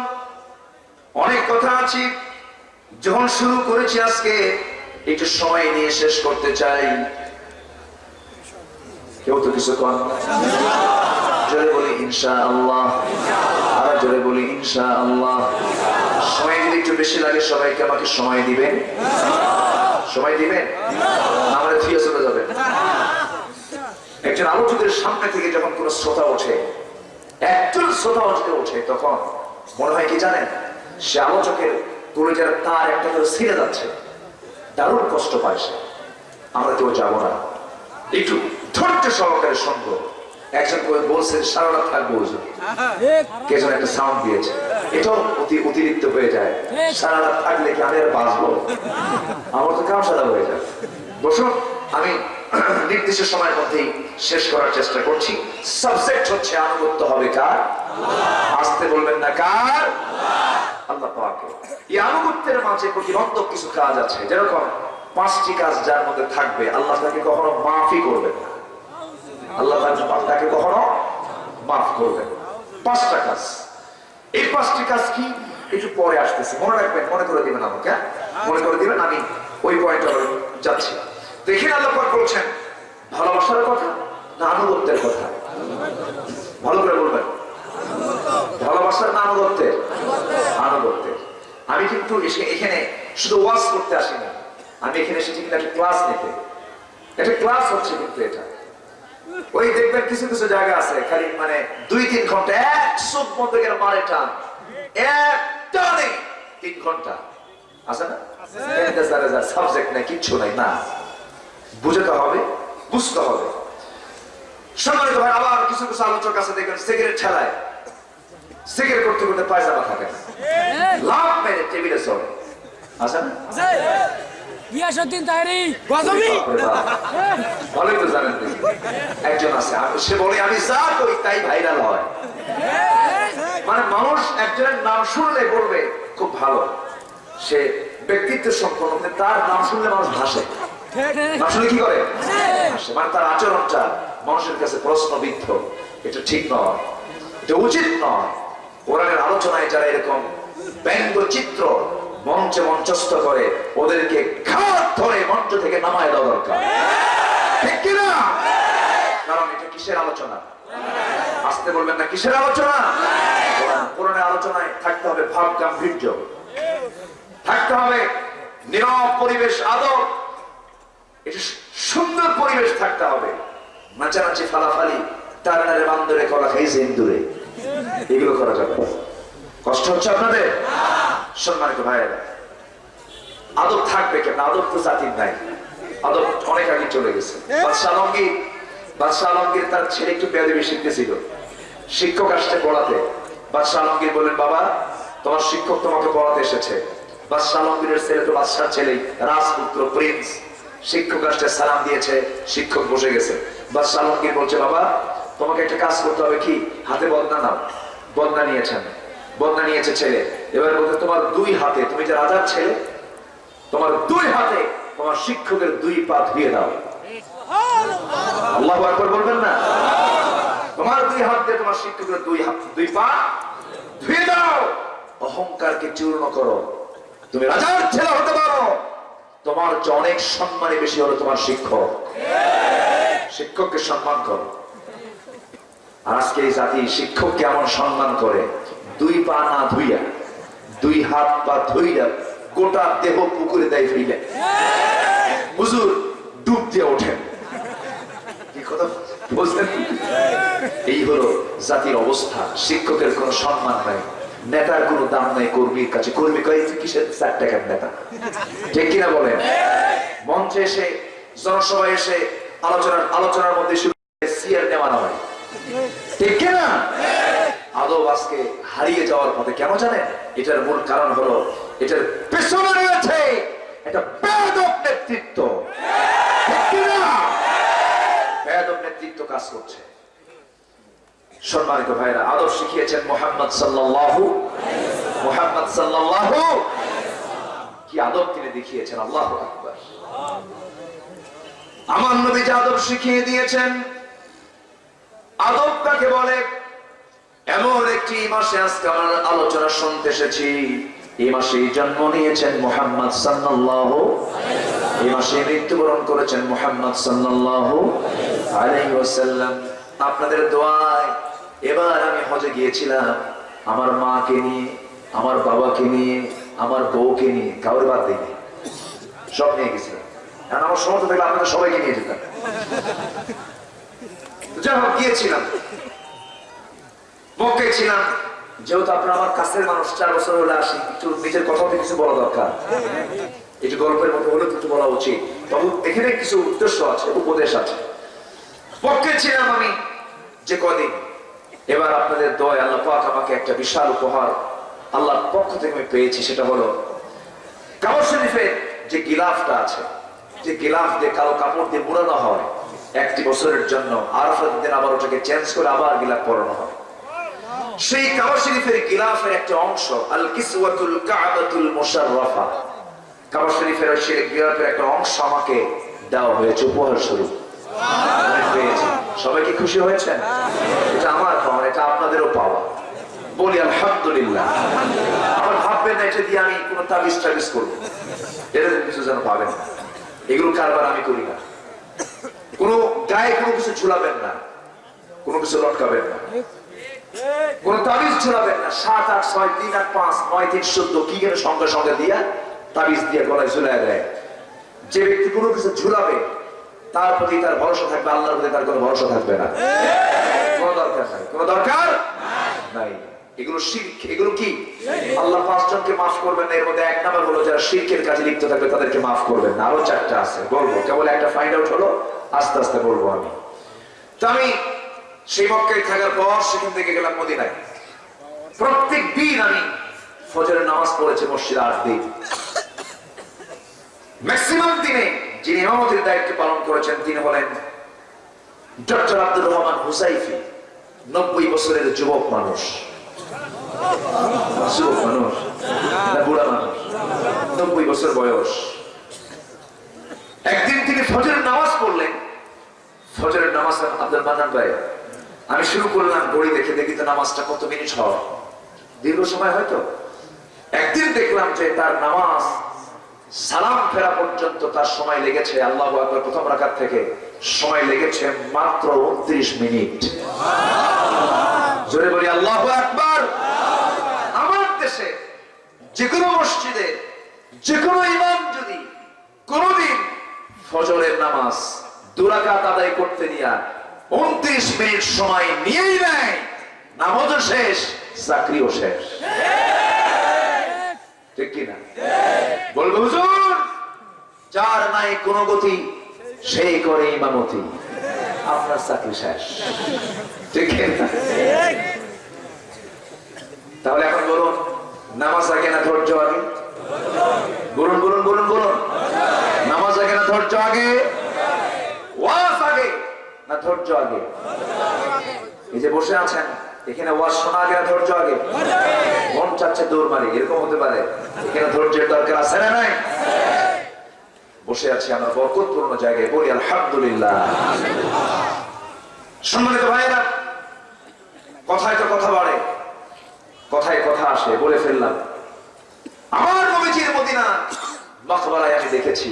অনেক কথা আছে। যখন শুরু করেছি আজকে, একটু সময় নিয়ে শেষ করতে চাই। কেউ তো কিছু কর না। বলি ইনশা আল্লাহ জোরে বলি ইনশা আল্লাহ সময় যদি একটু বেশি লাগে, সবাইকে আমাকে সময় দিবেন। সময় দিবেন? আমাদের ফিরে চলে যাবেন। একজন আলোচকের সামনে থেকে যখন কোন শ্রোতা ওঠে, একজন শ্রোতা যদি ওঠে, তখন মনে হয় কি জানেন? সে আলোচকের কলেজের তার একটা করে ছিঁড়ে যাচ্ছে। দারুণ কষ্ট পায় সে। আমরা কেউ যাব না। একটু ধৈর্য সহকারে শুনব। একজন বলছেন সারা রাত থাকব হুজুর। কে যেন একটা সাউন্ড দিয়েছে। এটাও অতি অতিরিক্ত হয়ে যায়। সারা রাত থাকলে কি আমি আর বাঁচবো? আমার তো কাম হয়ে যায় বসুন আমি নির্দিষ্ট সময়ের মধ্যেই শেষ করার চেষ্টা করছি। সাবজেক্ট হচ্ছে আনুগত্য হবে কার? আসতে বলবেন না কার? আল্লাহ। পাকে এই আনুগত্যের মাঝে প্রতিবন্ধক কিছু কাজ আছে। যেরকম পাঁচটি কাজ যার মধ্যে থাকবে আল্লাহ তাকে কখনো মাফি করবেন না। আল্লাহ তাকে কখনো মাফ করবেন পাঁচটা কাজ। এই পাঁচটি কাজ কি? একটু পরে আসতেছে। মনে রাখবেন, মনে করে দিবেন আমাকে হ্যাঁ? মনে করে দিবেন, আমি ওই পয়েন্টে যাচ্ছি। দেখেন আল্লাহ বলছেন, ভালোবাসার কথা না আনুগত্যের কথা? ভালো করে বলবেন। ভালোবাসার না আনুগত্যের? আনুগত্যের। আমি কিন্তু এখানে শুধু ওয়াজ করতে আসি না আমি এখানে এসেছি কিন্তু একটা ক্লাস নিতে? একটা ক্লাস হচ্ছে কিন্তু এটা। ওই দেখবেন কিছু কিছু জায়গা আছে খালি মানে দুই তিন ঘণ্টা এক চোখ বন্ধ করে মারে টান। এক টানে তিন ঘণ্টা। আছে না? সাবজেক্ট নাই কিচ্ছু নাই না। বুঝতে হবে বুঝতে হবে। সম্মানিত ভাই আবার কিছু কিছু আলোচক আছে দেখবেন সিগারেট ঠেলায়। সিগারেট করতে করতে পায়জামা থাকে লাভ মেরে টেবিলে চলে। আছে না? ইয়াসুদ্দিন তাহেরি। গজবি! ভালোই তো জানেন একজন আছে। সে বলে আমি যা করি তাই ভাইরাল হয়। মানে মানুষ একজনের নাম শুনলে বলবে খুব ভালো। সে ব্যক্তিত্ব সম্পন্ন তার নাম শুনলে মানুষ ভাসে নাম শুনলে কি করে? মানে তার আচরণটা মানুষের কাছে প্রশ্নবিদ্ধ। এটা ঠিক নয়। এটা উচিত নয়। কোরআনের আলোচনায় যারা এরকম ব্যঙ্গচিত্র মঞ্চে মঞ্চস্থ করে ওদেরকে ঘাট ধরে মঞ্চ থেকে নামায় দেওয়া দরকার। ঠিক কিনা? কারণ এটা কিসের আলোচনা? আসতে বলবেন না কিসের আলোচনা? কোরআন- কোরআনের আলোচনায় থাকতে হবে ভাব গাম্ভীর্য। থাকতে হবে নীরব পরিবেশ আদর এটা সুন্দর পরিবেশ থাকতে হবে। নাচানাচি ফালাফালি, তার নারে বান্দরে কলা খাইছে ইন্দুরে। এগুলো করা যাবে। কষ্ট হচ্ছে আপনাদের? সম্মানিত ভাইয়েরা আদব থাকবে কেন আদব তো জাতির নাই। আদব অনেক আগে চলে গেছে। বাদশাহ আলমগীর বাদশাহ আলমগীর তার ছেলে একটু বেয়াদবি শিখতেছিল। শিক্ষক আসছে পড়াতে। বাদশাহ আলমগীর বললেন বাবা তোমার শিক্ষক তোমাকে পড়াতে এসেছে। বাদশাহ আলমগীরের ছেলে তো বাদশাহ ছেলেই। রাজপুত্র প্রিন্স। শিক্ষক আসছে সালাম দিয়েছে শিক্ষক বসে গেছে। বাদশাহ আলমগীর বলছে বাবা তোমাকে একটা কাজ করতে হবে কি? হাতে বদনা নাও। বদনা নিয়েছেন। বদনা নিয়েছে ছেলে। এবার বলতে তোমার দুই হাতে, তুমি যে রাজার ছেলে, তোমার দুই হাতে তোমার শিক্ষকের দুই পা ধুয়ে দাও। আল্লাহ একবার বলবেন না? তোমার দুই হাত দিয়ে তোমার শিক্ষকের দুই হাত, দুই পা ধুয়ে দাও। অহংকারকে চূর্ণ করো। তুমি রাজার ছেলে হতে পারো। তোমার যে অনেক সম্মানে বেশি হলো তোমার শিক্ষক। শিক্ষককে সম্মান করো। আজকে এই জাতি শিক্ষক কেমন সম্মান করে দুই পা না ধুইয়া, দুই হাত পা ধুইয়া গোটা দেহ পুকুরে দেয় ফেলে হুজুর, ডুব দিয়ে ওঠেন। এই হলো জাতির অবস্থা। শিক্ষকের কোনো সম্মান নাই, নেতার কোনো দাম নাই, কর্মীর কাছে। কর্মী কয় কিসের চার টাকার নেতা? ঠিক কিনা বলেন? মঞ্চে এসে, জনসভায় এসে আলোচনার আলোচনার মধ্যে শুরু সিয়ার নেওয়ানো হয়। ঠিক কিনা? আদব আজকে হারিয়ে যাওয়ার পথে কেন জানেন? এটার মূল কারণ হলো এটার পেছনে রয়েছে একটা বেদব নেতৃত্ব। নেতৃত্ব কাজ করছে। সম্মানিত ভাইরা শিখিয়েছেন মোহাম্মদ সাল্লাল্লাহু মোহাম্মদ সাল্লাল্লাহু কি আদব তিনি দেখিয়েছেন? আল্লাহ আমার নবী যে আদব শিখিয়ে দিয়েছেন, আদব কাকে বলে? এমন একটি মাসে আজকে আলোচনা শুনতে এসেছি। এই মাসে জন্ম নিয়েছেন মোহাম্মদ সাল্লাল্লাহু এই মাসে মৃত্যুবরণ করেছেন মোহাম্মদ সাল্লাল্লাহু আলাইহি ওয়াসাল্লাম। আপনাদের দোয়ায় এবার আমি হজে গিয়েছিলাম। আমার মাকে নিয়ে, আমার বাবাকে নিয়ে, আমার বউকে নিয়ে, কাউরে বাদ দিইনি। সব নিয়ে গেছিলাম। আমার সমর্থ থাকলে আপনাদের সবাইকে নিয়ে যেতাম। যাই হোক, গিয়েছিলাম। মক্কায় ছিলাম। যেহেতু আপনার আমার কাছের মানুষ, চার বছর হলে আসি। একটু নিজের কথা কিছু বলা দরকার। একটু গল্পের মতো হলে কিছু বলা উচিত। তবে এখানে কিছু উদ্দেশ্য আছে, উপদেশ আছে। পক্ষে ছিলাম আমি যে কদিন। এবার আপনাদের দয়, আল্লাহ পাক আমাকে একটা বিশাল উপহার আল্লাহর পক্ষ থেকে আমি পেয়েছি, সেটা হলো কাবার শরীফের যে গিলাফটা আছে, যে গিলাফ দিয়ে কালো কাপড় দিয়ে মুড়ানো হয়, একটি বছরের জন্য আরাফাত দিন আবার ওটাকে চেঞ্জ করে আবার গিলাফ পরানো হয়। সেই কাবা শরীফের গিলাফের একটা অংশ, আল কিসওয়াতুল কাবাতুল মুশাররাফা। কাবা শরীফের সেই গিলাফের একটা অংশ আমাকে দেওয়া হয়েছে, উপহার স্বরূপ। সবাই কি খুশি হয়েছেন? এটা আমার পাওয়া, এটা আপনাদেরও পাওয়া। বলি আলহামদুলিল্লাহ। আমার ভাববেন না, এটা দিয়ে আমি কোনো তাবিজ টাবিজ করব। এরকম কিছু যেন পাবেন না। এগুলো কারবার আমি করি না। কোনো গায়ে কোনো কিছু ঝুলাবেন না। কোনো কিছু লটকাবেন না। কোন তাবিজ ঝুলাবেন না। সাত, আট, ছয়, তিন, আট, পাঁচ, নয়, তিন, চোদ্দ, কি কেন সঙ্গে সঙ্গে দিয়া তাবিজ দিয়ে গলায় ঝুলাই দেয়। যে ব্যক্তি কোনো কিছু ঝুলাবে, তার প্রতি তার ভরসা থাকবে, আল্লাহর প্রতি তার কোনো ভরসা থাকবে না। কোনো দরকার নাই। এগুলো এগুলো কি? আল্লাহ পাঁচজনকে মাফ করবেন না, এর মধ্যে এক নাম্বার হলো যারা কাজে লিপ্ত থাকবে, তাদেরকে মাফ করবেন আরও চারটা আছে, বলব। কেবল একটা ফাইন্ড আউট হলো, আস্তে আস্তে বলব আমি। তো আমি সেই মক্কায় থাকার পর সেখান থেকে গেলাম মদিনায়। প্রত্যেক দিন আমি ফজরের নামাজ পড়েছি মসজিদ আট দিন ম্যাক্সিমাম দিনে যিনি ইমামতির দায়িত্ব পালন করেছেন, তিনি হলেন ডক্টর আব্দুর রহমান হুসাইফি, নব্বই বছরের যুবক মানুষ। যুবক মানুষ বুড়া মানুষ, নব্বই বছর বয়স। একদিন তিনি ফজরের নামাজ পড়লেন। ফজরের নামাজ আব্দুল মান্নান ভাই আমি শুরু করলাম ঘড়ি দেখে দেখি তো নামাজটা কত মিনিট হয়। দীর্ঘ সময় হয়তো একদিন দেখলাম যে তার নামাজ সালাম ফেরা পর্যন্ত তার সময় লেগেছে আল্লাহ আকবর প্রথম রাখার থেকে। সময় লেগেছে মাত্র উনত্রিশ মিনিট। জোরে বলি আল্লাহ আকবর। আমার দেশে যে কোনো মসজিদে যে কোনো ইমাম যদি কোনদিন ফজরের নামাজ দুরাকাত আদায় করতে নিয়া উনত্রিশ মিনিট সময় নিয়েই নেয়। নামাজও শেষ, চাকরিও শেষ। ঠিক কিনা বলব হুজুর, যার নাই কোন গতি, সেই করে ইমামতি। আপনার চাকরি শেষ। ঠিক তাহলে এখন বলুন, নামাজ আগে না ধৈর্য আগে? বলুন বলুন বলুন বলুন। নামাজ আগে না ধৈর্য আগে? ওয়াজ আগে। না ধৈর্য আগে? এই যে বসে আছেন, এখানে ওয়াজ শোনা আগে না ধৈর্য আগে? মন চাচ্ছে দৌড় মারি, এরকম হতে পারে। এখানে ধৈর্যের দরকার আছে না নাই? বসে আছি আমরা বরকতপূর্ণ জায়গায়, বলি আলহামদুলিল্লাহ। সম্মানিত ভাইয়েরা, কথায় তো কথা বাড়ে, কথায় কথা আসে, বলে ফেললাম। আমার নবীজির মদিনা মকবরায় আমি দেখেছি,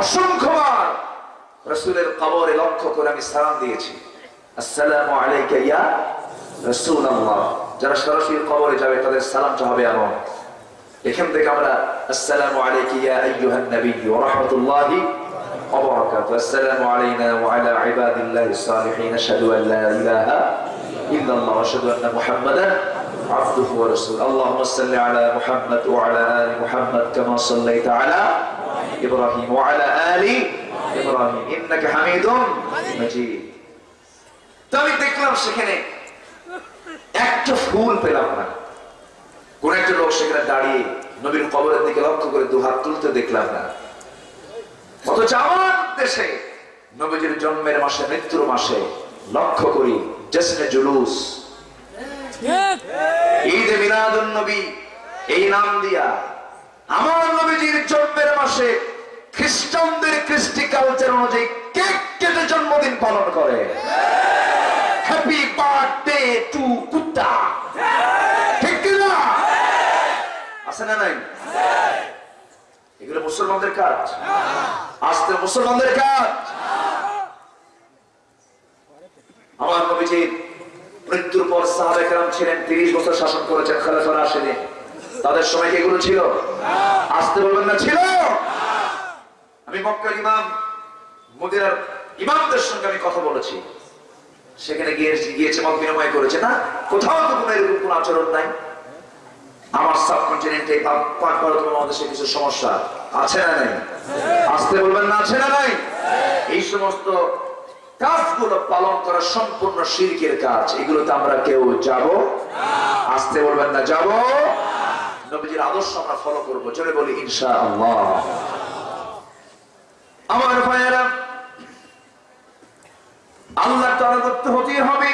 অসংখ্যবার রসুলের কবরে লক্ষ্য করে আমি সালাম দিয়েছি আসসালামু আলাইকা ইয়া রাসূলুল্লাহ যারা সরাসরি কবরে যাবে তাদের সালামটা হবে এমন এখান থেকে আমরা আসসালামু আলাইকা ইয়া আইয়ুহান নবী ওয়া রাহমাতুল্লাহি ওয়া বারাকাতুহু আসসালামু আলাইনা ওয়া আলা ইবাদিল্লাহিস সালিহিন আশহাদু আন লা ইলাহা ইল্লাল্লাহ ওয়া আশহাদু আন্না মুহাম্মাদান عبده ورسوله اللهم صل على محمد وعلى ال محمد كما صليت على ابراهيم وعلى ال আমি। দেখলাম সেখানে একটা ফুল পেলাম না। কোন একটা লোক সেখানে দাঁড়িয়ে কবরের দিকে লক্ষ্য করে দুহাত তুলতে দেখলাম না। অথচ আমার দেশে নবীজির জন্মের মাসে, মৃত্যুর মাসে লক্ষ্য করি জেসনে জুলুস। ঈদ মিলাদুন নবী, এই নাম দিয়া। আমার নবীজির জন্মের মাসে খ্রিস্টানদের কৃষ্টি কালচার অনুযায়ী কেক কেটে জন্মদিন পালন করে। হ্যাপি বার্থডে টু কুত্তা। ঠিক কিনা আছে না নাই? এগুলো মুসলমানদের কাজ। আসতে মুসলমানদের কাজ। আমার মৃত্যুর পর সাহাবেকরাম ছিলেন, তিরিশ বছর শাসন করেছেন খালেফার আসেনি তাদের সময় এগুলো ছিল? আসতে বলবেন না, ছিল। আমি মক্কার ইমাম, মদিনার ইমামদের সঙ্গে আমি কথা বলেছি। সেখানে গিয়ে গিয়েছে মত বিনিময় করেছে। না, কোথাও তো কোনো এরকম কোন আচরণ নাই। আমার সাবকন্টিনেন্টে মহাদেশে কিছু সমস্যা আছে না নাই? আসতে বলবেন না, আছে না নাই? এই সমস্ত কাজগুলো পালন করা সম্পূর্ণ শিরকের কাজ। এগুলোতে আমরা কেউ যাব? আসতে বলবেন না, যাব? নবীজির আদর্শ আমরা ফলো করব। চলে বলি ইনশা আল্লাহ আমার ভাইয়েরা আল্লাহ তারা করতে হতেই হবে।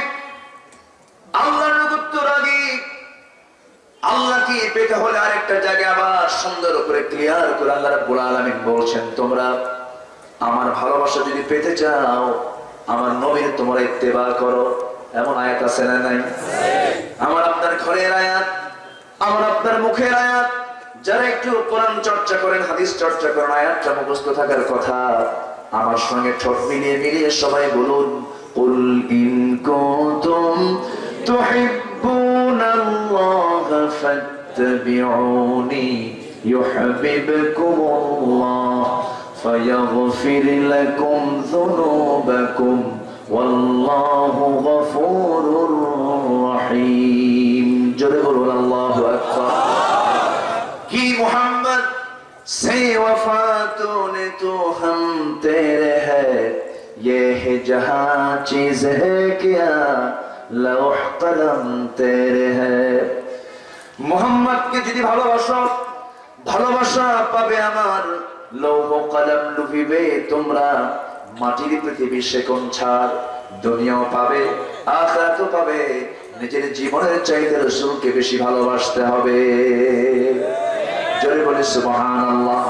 আল্লাহর নগত্তর আগে আল্লাহকে পেতে হলে আরেকটা জায়গায় আবার সুন্দর করে ক্লিয়ার করে আল্লাহ রাব্বুল আলামিন বলছেন তোমরা আমার ভালোবাসা যদি পেতে চাও আমার নবীর তোমরা ইত্তেবা করো। এমন আয়াত আছে না নাই? আমার আপনার ঘরের আয়াত আমার আপনার মুখের আয়াত যারা একটু কোরআন চর্চা করেন হাদিস চর্চা করেন আয়াতটা মুখস্থ থাকার কথা আমার সঙ্গে ঠোঁট মিলিয়ে মিলিয়ে সবাই বলুন قل إن كنتم تحبون الله فاتبعوني يحببكم الله فيغفر لكم ذنوبكم والله غفور رحيم জোরে বলুন আল্লাহু সেই ওফা তো তো হম তে হে জহা চিজ چیز কলম তে হোহাম্মদ কে যদি ভালোবাসো, ভালোবাসা পাবে আমার। লৌহ কলম ডুবিবে তোমরা, মাটির পৃথিবী সেকন ছাড় দুনিয়াও পাবে, আখরাতও পাবে। নিজের জীবনের চাইতে রসুলকে বেশি ভালোবাসতে হবে। জোরে বলি সুবহান আল্লাহ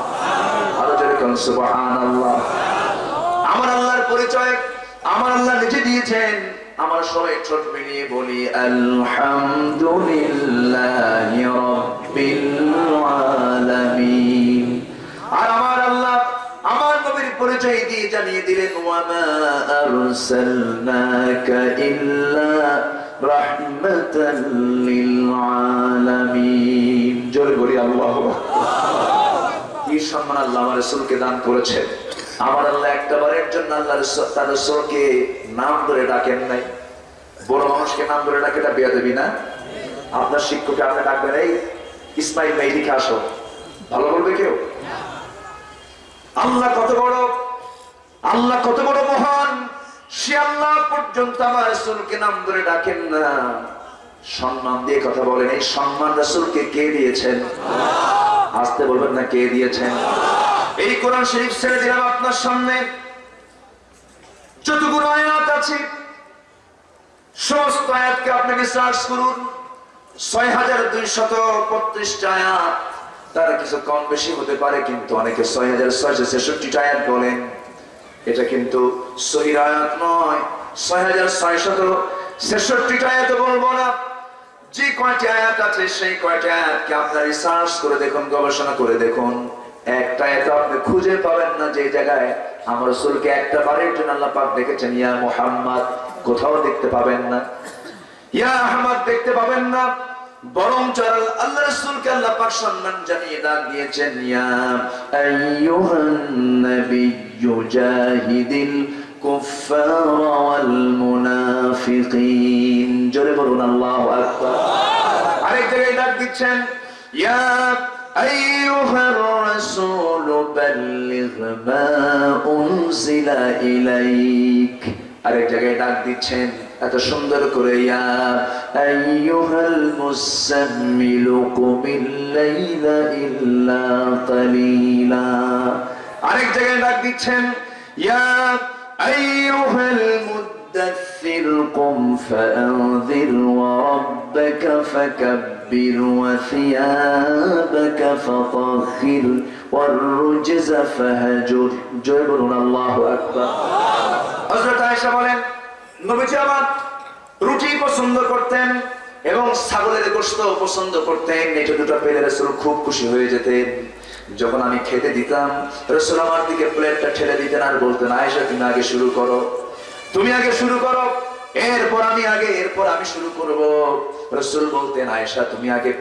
আরও জোরে কোন সুবহান আল্লাহ আমার আল্লাহর পরিচয়, আমার আল্লাহ নিজে দিয়েছেন। আমার সবাই ছোট মিলিয়ে বলি, আলহামদুলিল্লাহ রব্বিল আলামিন। আর আমার আল্লাহ আমার নবীর পরিচয় দিয়ে জানিয়ে দিলেন আরসালনাকা ইল্লা রাহমাতাল লিল আলামিন। জোরে বলি, আল্লাহু কি সম্মান আল্লাহ আমার রসুলকে দান করেছেন। আমার আল্লাহ একটা বারের জন্য আল্লাহ তার রসুলকে নাম ধরে ডাকেন নাই। বড় মানুষকে নাম ধরে ডাকে, এটা বিয়া দেবি না? আপনার শিক্ষককে আপনি ডাকবেন, এই ইসমাইল ভাই, এদিকে আসো। ভালো বলবে কেউ? আল্লাহ কত বড়, আল্লাহ কত বড় মহান, সে আল্লাহ পর্যন্ত আমার রসুলকে নাম ধরে ডাকেন না। সম্মান দিয়ে কথা বলেন, এই সম্মান রসুলকে কে দিয়েছেন? আসতে বলবেন না কে দিয়েছেন। এই কোরআন শরীফ ছেড়ে দিলাম আপনার সামনে। যতগুলো আয়াত আছে, সমস্ত আয়াতকে আপনাকে সার্চ করুন। ছয় হাজার দুইশত বত্রিশটা আয়াত, তার কিছু কম বেশি হতে পারে, কিন্তু অনেকে ছয় হাজার ছয়শো ছেষট্টিটা আয়াত বলেন। এটা কিন্তু সহির আয়াত নয়। ছয় হাজার ছয়শত ছেষট্টিটা আয়াত বলব না। যে কয়টি আয়াত আছে, সেই কয়টি আয়াতকে আপনার রিসার্চ করে দেখুন, গবেষণা করে দেখুন। একটা আয়াত আপনি খুঁজে পাবেন না যে জায়গায় আমার রসুলকে একটা বারের জন্য আল্লাহ পাক দেখেছেন, ইয়া মোহাম্মদ কোথাও দেখতে পাবেন না। ইয়া আহমদ দেখতে পাবেন না। বরং চরল আল্লাহ রসুলকে আল্লাহ পাক সম্মান জানিয়ে ডাক দিয়েছেন, ইয়া আইয়ুহান নাবিয়্যু জাহিদিল ওয়াল মুনাফিকিন জোরে বলুন, আল্লাহু আকবার। আরেক জায়গায় ডাক দিচ্ছেন, ইয়া আইয়ুহার রাসূল, বাল্লিগ মা উনজিলা ইলাইক। আরেক জায়গায় ডাক দিচ্ছেন, এত সুন্দর করে, ইয়া আইয়ুহাল মুসাম্মিলু কুমিল লাইলা ইল্লা কালিলা। আরেক জায়গায় ডাক দিচ্ছেন, ইয়া আইয়ুহাল মুদাথথির কুম ফাআনযির ওয়া রাব্বাকা ফাকাব্বির ওয়া থিয়াবাকা ফাতাহহির والرجز فهجر জয় বলুন আল্লাহু আকবার হযরত আয়েশা বলেন নবীজি আমার রুটি পছন্দ করতেন এবং ছাগলের গোশত পছন্দ করতেন এটা দুটো পেলে রসুল খুব খুশি হয়ে যেতেন যখন আমি খেতে দিতাম, রসুল আমার দিকে প্লেটটা ঠেলে দিতেন আর বলতেন, আয়েশা, তুমি আগে শুরু করো। তুমি আগে শুরু করো? এরপর আমি আগে, এরপর আমি শুরু করব। রসুল বলতেন, আয়েশা, তুমি আগে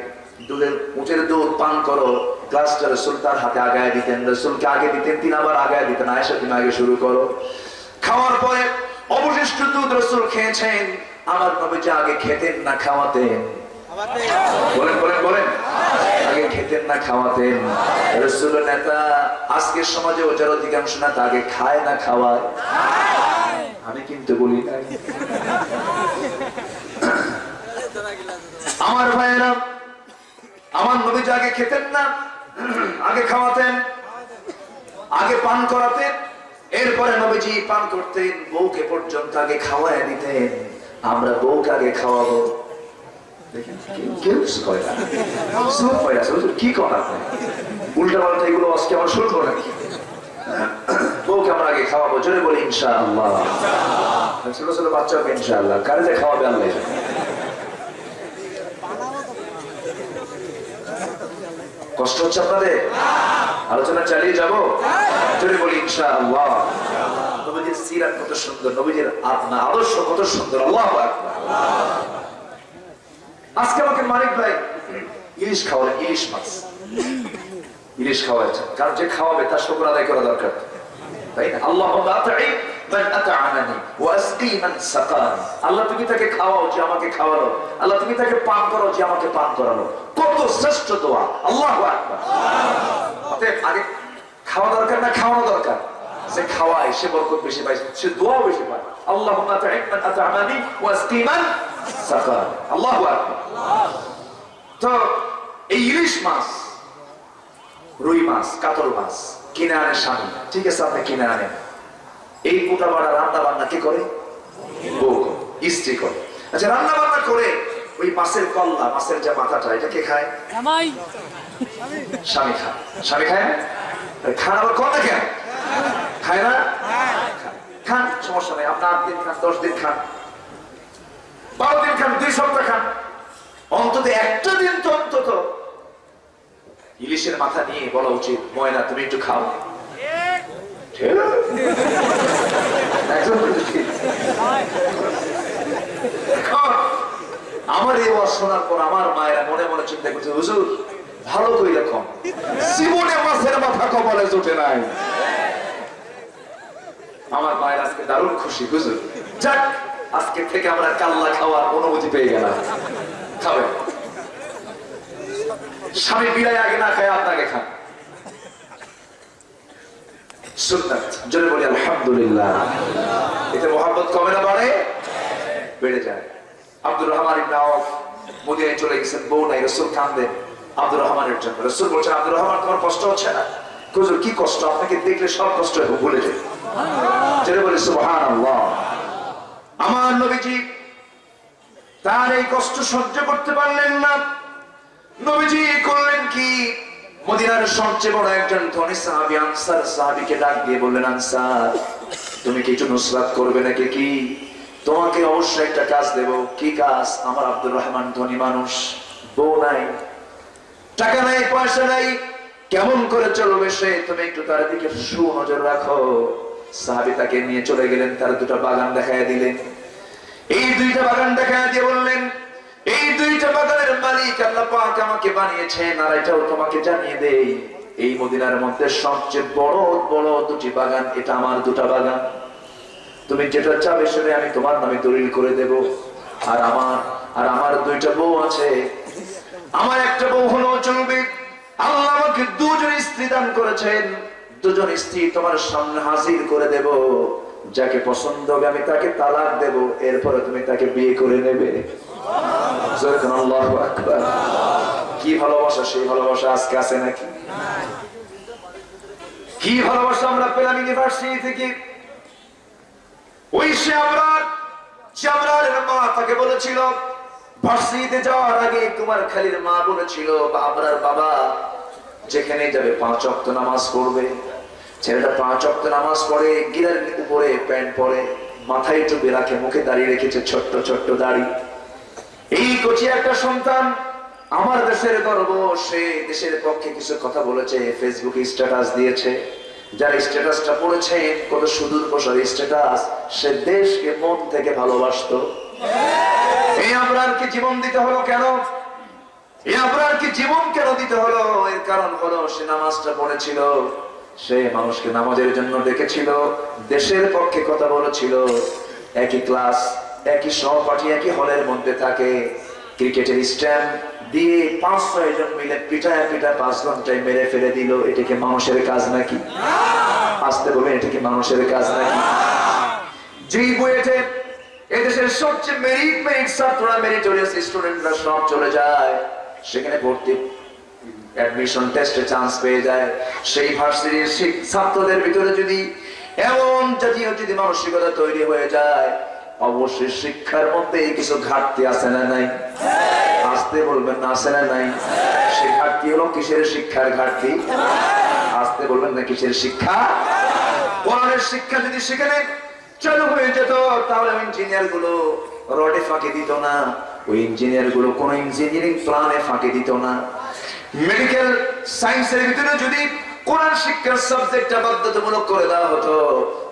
দুধের দুধ পান করো। গ্লাসটা রসুল তার হাতে আগায় দিতেন। রসুলকে আগে দিতেন তিনি আবার আগায় দিতেন, আয়েশা, তুমি আগে শুরু করো। খাওয়ার পরে অবশিষ্ট দুধ রসুল খেয়েছেন। আমার নবীজি আগে খেতেন না খাওয়াতেন। বলেন বলেন বলেন। খেতেন না, খাওয়াতেন। রসুল নেতা, আজকের সমাজে ওটার অধিকাংশ নেতা আগে খায় না খাওয়ায়? আমি কিন্তু বলি আমার ভাইয়েরা, আমার নবীজি আগে খেতেন না, আগে খাওয়াতেন, আগে পান করাতেন, এরপরে নবীজি পান করতেন, বউকে পর্যন্ত আগে খাওয়ায় দিতেন। আমরা বউকে আগে খাওয়াবো। সব? কি উল্টা পাল্টা এগুলো আজকে আমার করে নাকি? বউকে আমরা আগে খাওয়াবো, জোরে বলি ইনশাআল্লাহ। ছোট ছোট বাচ্চাকে ইনশাআল্লাহ। কারে যে খাওয়াবে। কষ্ট হচ্ছে আপনাদের? আলোচনা চালিয়ে যাব? জোরে বলি ইনশাআল্লাহ। নবীজির সিরাত কত সুন্দর, নবীজির আদর্শ কত সুন্দর, আল্লাহ আজকে আমাকে মালিক ভাই ইলিশ খাওয়ালেন ইলিশ মাছ। ইলিশ খাওয়াচ্ছেন কারণ যে খাওয়াবে তার শুক্র আদায় করা দরকার। তাই না? আল্লাহ যে খাওয়ালো। আল্লাহ আল্লাহু খাওয়া সে আল্লাহুম্মা আল্লাহু তো এই ইলিশ মাছ রুই মাছ কাতল মাছ কিনে আনে স্বামী। ঠিক আছে আপনি কিনে আনেন। এই কোটা বাড়া রান্না বান্না কে করে? বউ স্ত্রী করে। আচ্ছা রান্না বান্না করে ওই মাছের কল্লা মাছের যে মাথাটা এটা কে খায়? স্বামী খায়। স্বামী খায় না? খান আবার কত কেন খায় না? খান সমস্যা নেই। আপনি আট দিন খান দশ দিন খান। বারো দিন খান, দুই সপ্তাহ খান। অন্তত একটা দিন তো অন্তত ইলিশের মাথা নিয়ে বলা উচিত, ময়না, তুমি একটু খাও। আমার এই ওয়াজ শোনার পর আমার মায়েরা মনে মনে চিন্তা করছে, হুজুর, ভালো কই রকম জীবনে মাছের মাথা কপালে জোটে নাই। আমার মায়ের আজকে দারুণ খুশি, হুজুর। যাক আজকে থেকে আমরা কাল্লা খাওয়ার অনুমতি পেয়ে গেলাম। খাবে। স্বামী বিদায় আগে না খায় আপনাকে খান। চলে গেছেন, বউ নাই রহমানের রহমান কষ্ট হচ্ছে না? কি কষ্ট? আপনাকে দেখলে সব কষ্ট ভুলে যায় যেটা বলে আমার নবীজি তার এই কষ্ট সহ্য করতে পারলেন না। নবীজি করলেন কি? মদিনার সবচেয়ে বড় একজন ধনী সাহাবী, আনসার সাহাবীকে ডাক দিয়ে বললেন, আনসার, তুমি কিছু নুসরাত করবে নাকি কি? তোমাকে অবশ্যই একটা কাজ দেব। কি কাজ? আমার আব্দুর রহমান ধনী মানুষ। বউ নাই, টাকা নাই, পয়সা নাই। কেমন করে চলবে সে? তুমি একটু তার দিকে সুনজর রাখো। সাহাবী তাকে নিয়ে চলে গেলেন, তার দুটো বাগান দেখায় দিলেন। এই দুইটা বাগান দেখায় দিয়ে বললেন, এই দুইটা বাগানের মালিক আল্লাহ পাক আমাকে বানিয়েছেন আর এটাও তোমাকে জানিয়ে দেই। এই মদিনার মধ্যে সবচেয়ে বড় বড় দুটি বাগান, এটা আমার দুটা বাগান। তুমি যেটা চাবে সেটা আমি তোমার নামে দলিল করে দেব। আর আমার আর আমার দুইটা বউ আছে। আমার একটা বউ হলো চলবে আল্লাহ আমাকে দুজন স্ত্রী দান করেছেন। দুজন স্ত্রী তোমার সামনে হাজির করে দেব। যাকে পছন্দ হবে আমি তাকে তালাক দেব। এরপরে তুমি তাকে বিয়ে করে নেবে। কি ভালোবাসা, সেই ভালোবাসা আজকে আছে নাকি? কি ভালোবাসা আমরা পেলাম ইউনিভার্সিটি থেকে? ওই সে আমরা মা তাকে বলেছিল, ভার্সিটিতে যাওয়ার আগে তোমার খালির মা বলেছিল বা আমরার বাবা যেখানে যাবে পাঁচ অক্ত নামাজ পড়বে। ছেলেটা পাঁচ অক্ত নামাজ পড়ে গিরার উপরে প্যান্ট পরে, মাথায় টুপি রাখে মুখে দাঁড়িয়ে রেখেছে ছোট্ট ছোট্ট দাড়ি। এই কচি একটা সন্তান আমার দেশের গর্ব, সে দেশের পক্ষে কিছু কথা বলেছে ফেসবুকে স্ট্যাটাস দিয়েছে। যার স্ট্যাটাসটা পড়েছে, কত সুদূর প্রসার স্ট্যাটাস সে দেশকে মন থেকে ভালোবাসতো। এই আপনারকে জীবন দিতে হলো কেন? এই আপনারকে জীবন কেন দিতে হলো? এর কারণ হলো, সে নামাজটা পড়েছিল, সে মানুষকে নামাজের জন্য ডেকেছিল, দেশের পক্ষে কথা বলেছিল। একই ক্লাস, একই সহপাঠী, একই হলের মধ্যে থাকে। ক্রিকেটের স্ট্যাম্প দিয়ে পাঁচ ছয় জন মিলে পিঠায় পিঠা পাঁচ ঘন্টায় মেরে ফেলে দিল। এটা কি মানুষের কাজ নাকি? আসতে বলবেন এটাকে মানুষের কাজ নাকি? যেই বইয়েতে এদেশের সবচেয়ে মেরিট মেরিট ছাত্ররা মেরিটোরিয়াস স্টুডেন্টরা সব চলে যায়। সেখানে ভর্তি অ্যাডমিশন টেস্টে চান্স পেয়ে যায়। সেই ভার্সিটির ছাত্রদের ভিতরে যদি এমন জাতীয় যদি মানসিকতা তৈরি হয়ে যায়, অবশ্যই শিক্ষার মধ্যে কিছু ঘাটতি আছে না নাই? আসতে বলবেন না, আছে না নাই? সে ঘাটতি হলো কিসের শিক্ষার ঘাটতি? আসতে বলবেন না কিসের শিক্ষা? কোরআনের শিক্ষা যদি সেখানে চালু হয়ে যেত, তাহলে ইঞ্জিনিয়ারগুলো রডে ফাঁকি দিত না। ওই ইঞ্জিনিয়ারগুলো কোন ইঞ্জিনিয়ারিং প্ল্যানে ফাঁকি দিত না। মেডিকেল সায়েন্সের ভিতরে যদি কোরআন শিক্ষার সাবজেক্টটা বাধ্যতামূলক করে দেওয়া হতো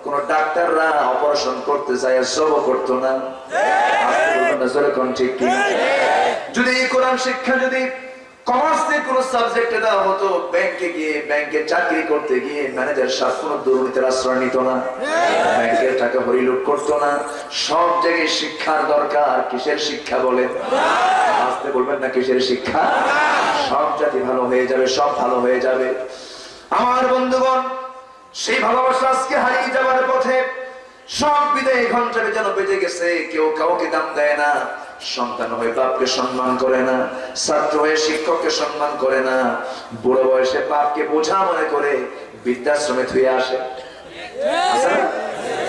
কোন ডাক্তাররা অপারেশন করতে চায় সব করতো না। কোন ঠিক কিনা? যদি কোরআন শিক্ষা যদি কমার্সে কোন সাবজেক্টে দেওয়া হতো, ব্যাংকে গিয়ে, ব্যাংকে চাকরি করতে গিয়ে ম্যানেজার সাহেব কোন দুর্নীতির আশ্রয় নিত না। ব্যাংকের টাকা হরিলুট করতো না। সব জায়গায় শিক্ষার দরকার, কিসের শিক্ষা বলে আসতে বলবেন না কিসের শিক্ষা? সব জাতি ভালো হয়ে যাবে, সব ভালো হয়ে যাবে। আমার বন্ধুগণ, সেই ভালোবাসা আজকে হারিয়ে যাওয়ার পথে সব বিদায় ঘন্টারে যেন বেজে গেছে, কেউ কাউকে দাম দেয় না। সন্তান হয়ে বাপকে সম্মান করে না, ছাত্র হয়ে শিক্ষককে সম্মান করে না, বুড়ো বয়সে বাপকে বোঝা মনে করে বৃদ্ধাশ্রমে থুয়ে আসে।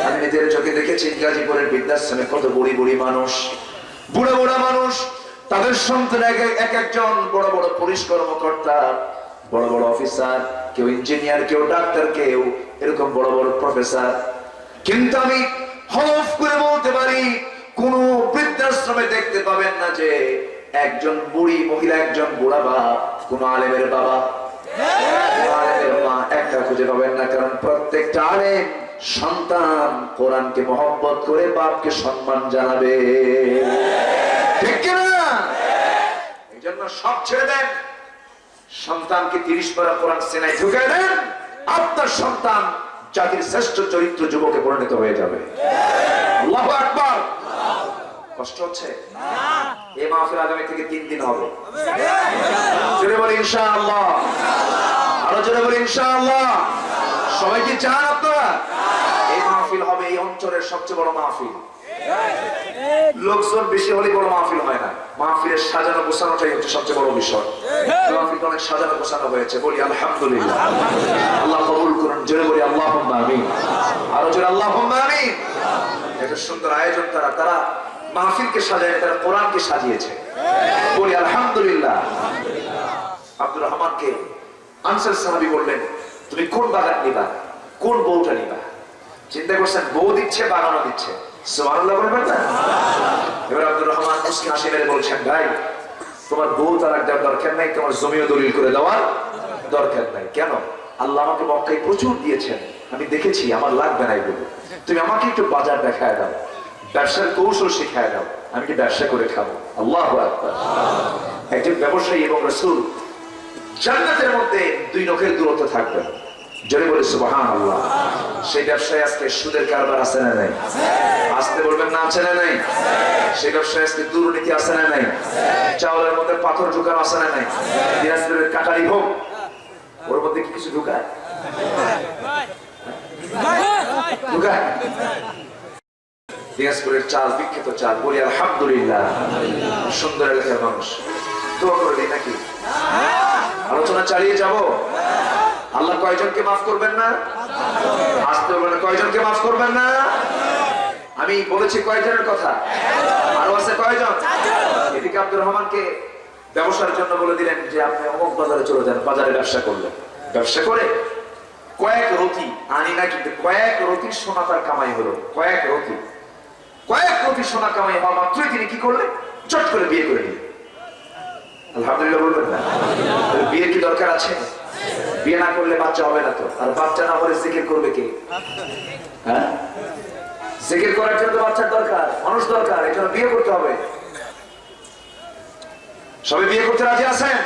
আমি নিজের চোখে দেখেছি গাজীপুরের বৃদ্ধাশ্রমে কত বুড়ি বুড়ি মানুষ, বুড়ো বুড়ো মানুষ, তাদের সন্তান এক একজন, বড় বড় পুলিশ কর্মকর্তা, বড় বড় অফিসার, কেউ ইঞ্জিনিয়ার, কেউ ডাক্তার, কেউ এরকম বড় বড় প্রফেসর। কিন্তু আমি হলফ করে বলতে পারি কোন বৃদ্ধাশ্রমে দেখতে পাবেন না যে একজন বুড়ি মহিলা, একজন বুড়া বাপ কোন আলেমের বাবা। সন্তান করে বাপকে জানাবে। ঠিক এই জন্য সব সন্তানকে তিরিশ কোরআন আপনার সন্তান জাতির শ্রেষ্ঠ চরিত্র যুবকে পরিণত হয়ে যাবে। কষ্ট হচ্ছে? এই মাহফিল আগামী থেকে তিন দিন হবে। এই মাহফিল অঞ্চলের সবচেয়ে বড় মাহফিল। লোকজন বেশি হলে বড় মাহফিল হয় না। মাহফিলের সাজানো গোছানোটাই হচ্ছে সবচেয়ে বড় বিষয়। মাহফিলটা অনেক সাজানো গোছানো হয়েছে। বলি আলহামদুলিল্লাহ। আল্লাহ কবুল জোরে বলি আল্লাহ আমিন। আরও জোরে আল্লাহ আমিন। একটা সুন্দর আয়োজন তারা তারা মাহফিলকে সাজায়, তারা কোরআনকে সাজিয়েছে। বলি, আলহামদুলিল্লাহ। আব্দুর রহমানকে আনসার সাহাবি বললেন, তুমি কোন বাগান নিবা? কোন বউটা নিবা? চিন্তা করছেন, বউ দিচ্ছে, বাগানও দিচ্ছে। সুবহানাল্লাহ বলবেন না? এবার আব্দুর রহমান মুসকি হাসি মেরে বলছেন, ভাই, তোমার বউ তার দেওয়ার দরকার নাই, তোমার জমিও দলিল করে দেওয়ার দরকার নাই। কেন? আল্লাহ আমাকে মক্কায় প্রচুর দিয়েছেন। আমি দেখেছি, আমার লাগবে না এগুলো। তুমি আমাকে একটু বাজার দেখায় দাও। ব্যবসার কৌশল শিখায় দাও। আমি কি ব্যবসা করে খাব? আল্লাহ একজন ব্যবসায়ী এবং রসুল জান্নাতের মধ্যে দুই নখের দূরত্ব থাকবে। জোরে বলে সুবাহান আল্লাহ সেই ব্যবসায় আজকে সুদের কারবার আছে না নাই? আসতে বলবেন না, আছে না নাই? সেই ব্যবসায় আজকে দুর্নীতি আছে না নাই? চাউলের মধ্যে পাথর ঢুকানো আছে না নাই? কাটারি হোক ওর মধ্যে কি কিছু ঢুকায়? চাল, বিখ্যাত চাল, বলি আলহামদুলিল্লাহ। সুন্দর এলাকার মানুষ। আলোচনা চালিয়ে যাব? আল্লাহ কয়জনকে মাফ করবেন না? আসতে বলবেন কয়জনকে মাফ করবেন না? আমি বলেছি কয়জনের কথা? আরও আছে কয়জন? এদিকে আব্দুর রহমানকে ব্যবসার জন্য বলে দিলেন যে আপনি অমুক বাজারে চলে যান, বাজারে ব্যবসা করলেন। ব্যবসা করে কয়েক রতি, আনি না কিন্তু কয়েক রতি সোনা তার কামাই হলো, কয়েক রতি। কয়েক রতি সোনা কামাই হওয়া মাত্রই তিনি কি করলেন? চট করে বিয়ে করে নিলেন। আলহামদুলিল্লাহ বলবেন না। বিয়ের কি দরকার আছে? বিয়ে না করলে বাচ্চা হবে না তো। আর বাচ্চা না হলে জিকির করবে কে? হ্যাঁ? জিকির করার জন্য বাচ্চার দরকার, মানুষ দরকার এই জন্য বিয়ে করতে হবে। সবাই বিয়ে করতে রাজি আছেন?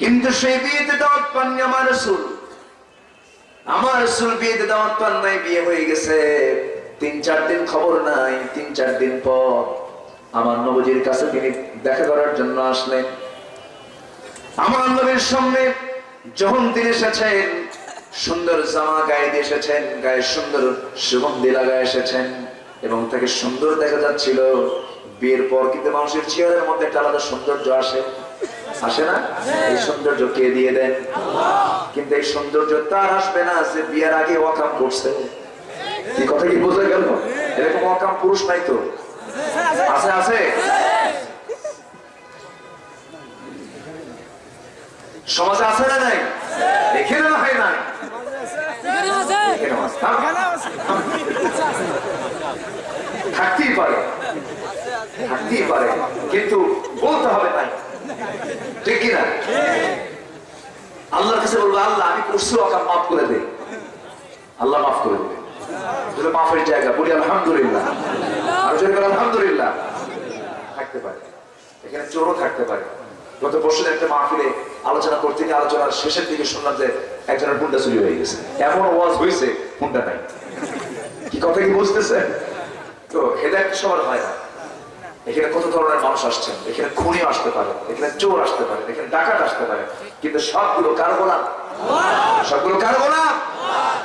কিন্তু কিন্তু সেই বিয়েতে দাওয়াত পাননি আমার রসুল। আমার রসুল বিয়েতে দাওয়াত পান নাই, বিয়ে হয়ে গেছে। তিন চার দিন খবর নাই, তিন চার দিন পর আমার নবজির কাছে তিনি দেখা করার জন্য আসলেন। আমার নবীর সামনে যখন তিনি এসেছেন, সুন্দর জামা গায়ে দিয়ে এসেছেন, গায়ে সুন্দর সুগন্ধি লাগায় এসেছেন এবং তাকে সুন্দর দেখা যাচ্ছিল। বিয়ের পর কিন্তু মানুষের চেহারের মধ্যে একটা আলাদা সৌন্দর্য আসে। আসে না? এই সৌন্দর্য কে দিয়ে দেন? কিন্তু এই সৌন্দর্য তার আসবে না যে বিয়ের আগে ওয়াকাম করছে। কি কথা কি বোঝা গেল? এরকম ওয়াকাম পুরুষ নাই তো। আছে আছে? সমাজে আছে না নাই? এখানে না হয়। নাই। থাকতেই পারে। থাকতেই পারে। কিন্তু বলতে হবে নাই ঠিক কিনা করছি অকাম মাফ করে দে আল্লাহ মাফ করে দেবে। যদি মাফের জায়গা বলি আলহামদুলিল্লাহ। আর যদি আলহামদুলিল্লাহ। থাকতে পারে। এখানে চোরও থাকতে পারে। গত বছর একটা মাহফিলে আলোচনা করতে গিয়ে আলোচনার শেষের দিকে শুনলাম যে একজনের হুন্ডা চুরি হয়ে গেছে। এমন ওয়াজ হয়েছে হুন্ডা নাই। কি কথা কি বুঝতেছে? তো হেদায়ত সবার হয় না। এখানে কত ধরনের মানুষ আসছেন? এখানে খুনি আসতে পারে, এখানে চোর আসতে পারে, এখানে ডাকাত আসতে পারে। কিন্তু সবগুলো কার গোলাম? সবগুলো কার গোলাম?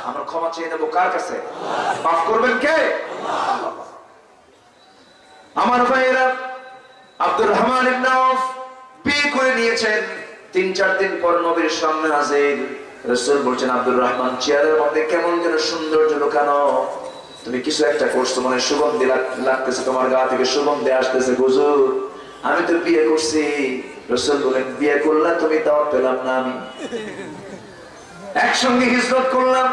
আমরা ক্ষমা চেয়ে নেব কার কাছে? মাফ করবেন কে? আমার ভাইয়েরা, আব্দুর রহমান ইবনে আউফ বিয়ে করে নিয়েছেন। তিন, চার দিন পর নবীর সামনে হাজির। রাসূল বলছেন, আব্দুর রহমান, চেয়ারের মধ্যে কেমন যেন সৌন্দর্য লুকানো। তুমি কিছু একটা করছ মানে সুগন্ধি লাগতেছে, তোমার গা থেকে সুগন্ধি আসতেছে, হুজুর। আমি তো বিয়ে করছি। রসুল বলেন, বিয়ে করলাম তুমি দাওয়াত পেলাম না আমি। একসঙ্গে হিজরত করলাম,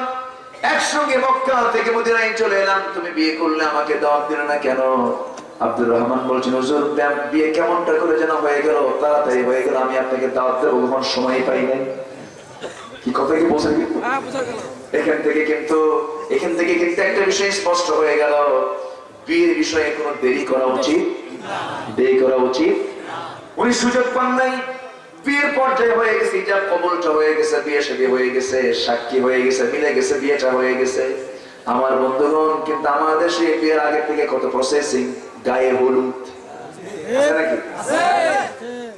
একসঙ্গে মক্কা থেকে মদিনায় চলে এলাম। তুমি বিয়ে করলে আমাকে দাওয়াত দিলে না কেন? আব্দুর রহমান বলছেন হুজুর বিয়ে কেমনটা করে যেন হয়ে গেল? তাড়াতাড়ি হয়ে গেল আমি আপনাকে দাওয়াত দেবো কখন সময় পাই নাই। কি কথা কি বোঝা? হ্যাঁ বুঝা এখান থেকে কিন্তু এখান থেকে কিন্তু একটা বিষয় স্পষ্ট হয়ে গেল। বিয়ের বিষয়ে কোনো দেরি করা উচিত? দেরি করা উচিত? উনি সুযোগ পান নাই। বিয়ের পর্যায়ে হয়ে গেছে ইজাব কবলটা হয়ে গেছে বিয়ে শাদী হয়ে গেছে সাক্ষী হয়ে গেছে মিলে গেছে বিয়েটা হয়ে গেছে। আমার বন্ধুগণ কিন্তু আমাদের দেশে বিয়ের আগে থেকে কত প্রসেসিং গায়ে হলুদ।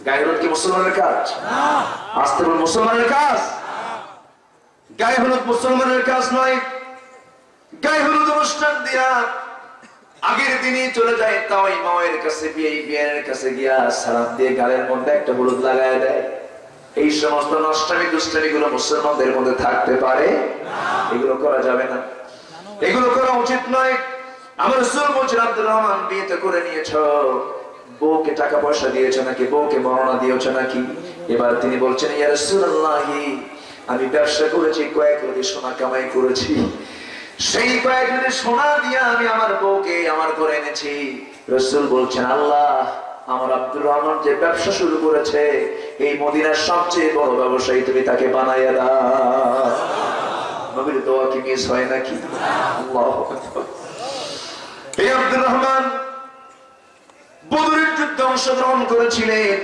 গায়ে হলুদ কি মুসলমানের কাজ? আসতে মুসলমানের কাজ? গায়ে হলুদ মুসলমানের কাজ নয়। গায়ে হলুদ অনুষ্ঠান দিয়া আগের দিনই চলে যায় তাই মায়ের কাছে বিয়ে বিয়ের কাছে গিয়া সালাম দিয়ে গালের মধ্যে একটা হলুদ লাগায় দেয়। এই সমস্ত নষ্টামি দুষ্টামি গুলো মুসলমানদের মধ্যে থাকতে পারে? এগুলো করা যাবে না। এগুলো করা উচিত নয়। আমার রসুল বলছেন আব্দুর রহমান বিয়েতে করে নিয়েছ। বউকে টাকা পয়সা দিয়েছে নাকি? বউকে বর্ণনা দিয়েছে নাকি? এবার তিনি বলছেন, ইয়া আমি ব্যবসা করেছি, কয়েক কোটি সোনা কামাই করেছি। সেই কয়েক কোটি সোনা দিয়ে আমি আমার বউকে আমার করে এনেছি। রসুল বলছেন, আল্লাহ, আমার আব্দুর রহমান যে ব্যবসা শুরু করেছে, এই মদিনার সবচেয়ে বড় ব্যবসায়ী তুমি তাকে বানাইয়া দাও। নবীর দোয়া কি মিস হয় নাকি? আল্লাহু। আব্দুর রহমান, বদরের যুদ্ধে অংশগ্রহণ করেছিলেন।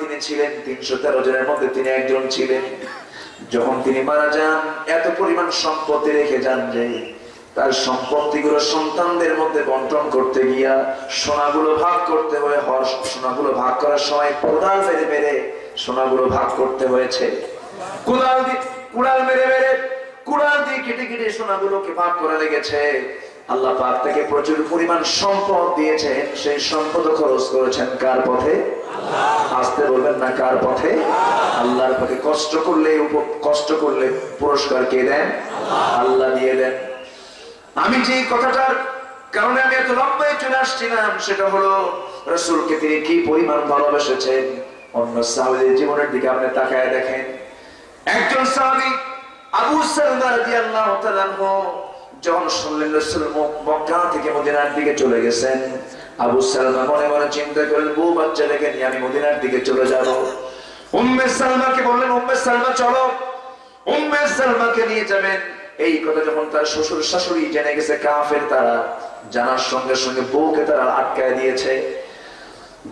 তিনি ছিলেন, তিনশো তেরো জনের মধ্যে তিনি একজন ছিলেন। যখন তিনি মারা যান, এত পরিমাণ সম্পত্তি রেখে যান যে, তার সন্তানদের মধ্যে বন্টন করতে গিয়া সোনাগুলো ভাগ করতে হয়ে সোনাগুলো ভাগ করার সময় কোদাল মেরে মেরে সোনাগুলো ভাগ করতে হয়েছে। কোদাল দিয়ে কুড়াল মেরে মেরে কুড়াল দিয়ে কেটে কেটে সোনাগুলোকে ভাগ করে লেগেছে। আল্লাহ পাক তাকে প্রচুর পরিমাণ সম্পদ দিয়েছেন, সেই সম্পদ খরচ করেছেন কার পথে? আসতে বলবেন না কার পথে? আল্লাহর পথে কষ্ট করলে কষ্ট করলে পুরস্কার কে দেন? আল্লাহ দিয়ে দেন। আমি যে কথাটার কারণে আমি এত লম্বায় চলে আসছিলাম, সেটা হলো রসুলকে তিনি কি পরিমাণ ভালোবেসেছেন? অন্য সাহাবিদের জীবনের দিকে আপনি তাকায় দেখেন। একজন সাহাবী আবু সালমা রাদিয়াল্লাহু তাআলা যখন শুনলেন রাসূল মক- মক্কা থেকে মদিনার দিকে চলে গেছেন, আবু সালমা মনে মনে চিন্তা করলেন, বউ বাচ্চা রেখে নিয়ে আমি মদিনার দিকে চলে যাব। উম্মে সালমাকে বললেন, উম্মে সালমা, চলো। উম্মে সালমাকে নিয়ে যাবেন। এই কথা যখন তার শ্বশুর শাশুড়ি জেনে গেছে, কাফের তারা জানার সঙ্গে সঙ্গে বউকে তারা আটকায় দিয়েছে।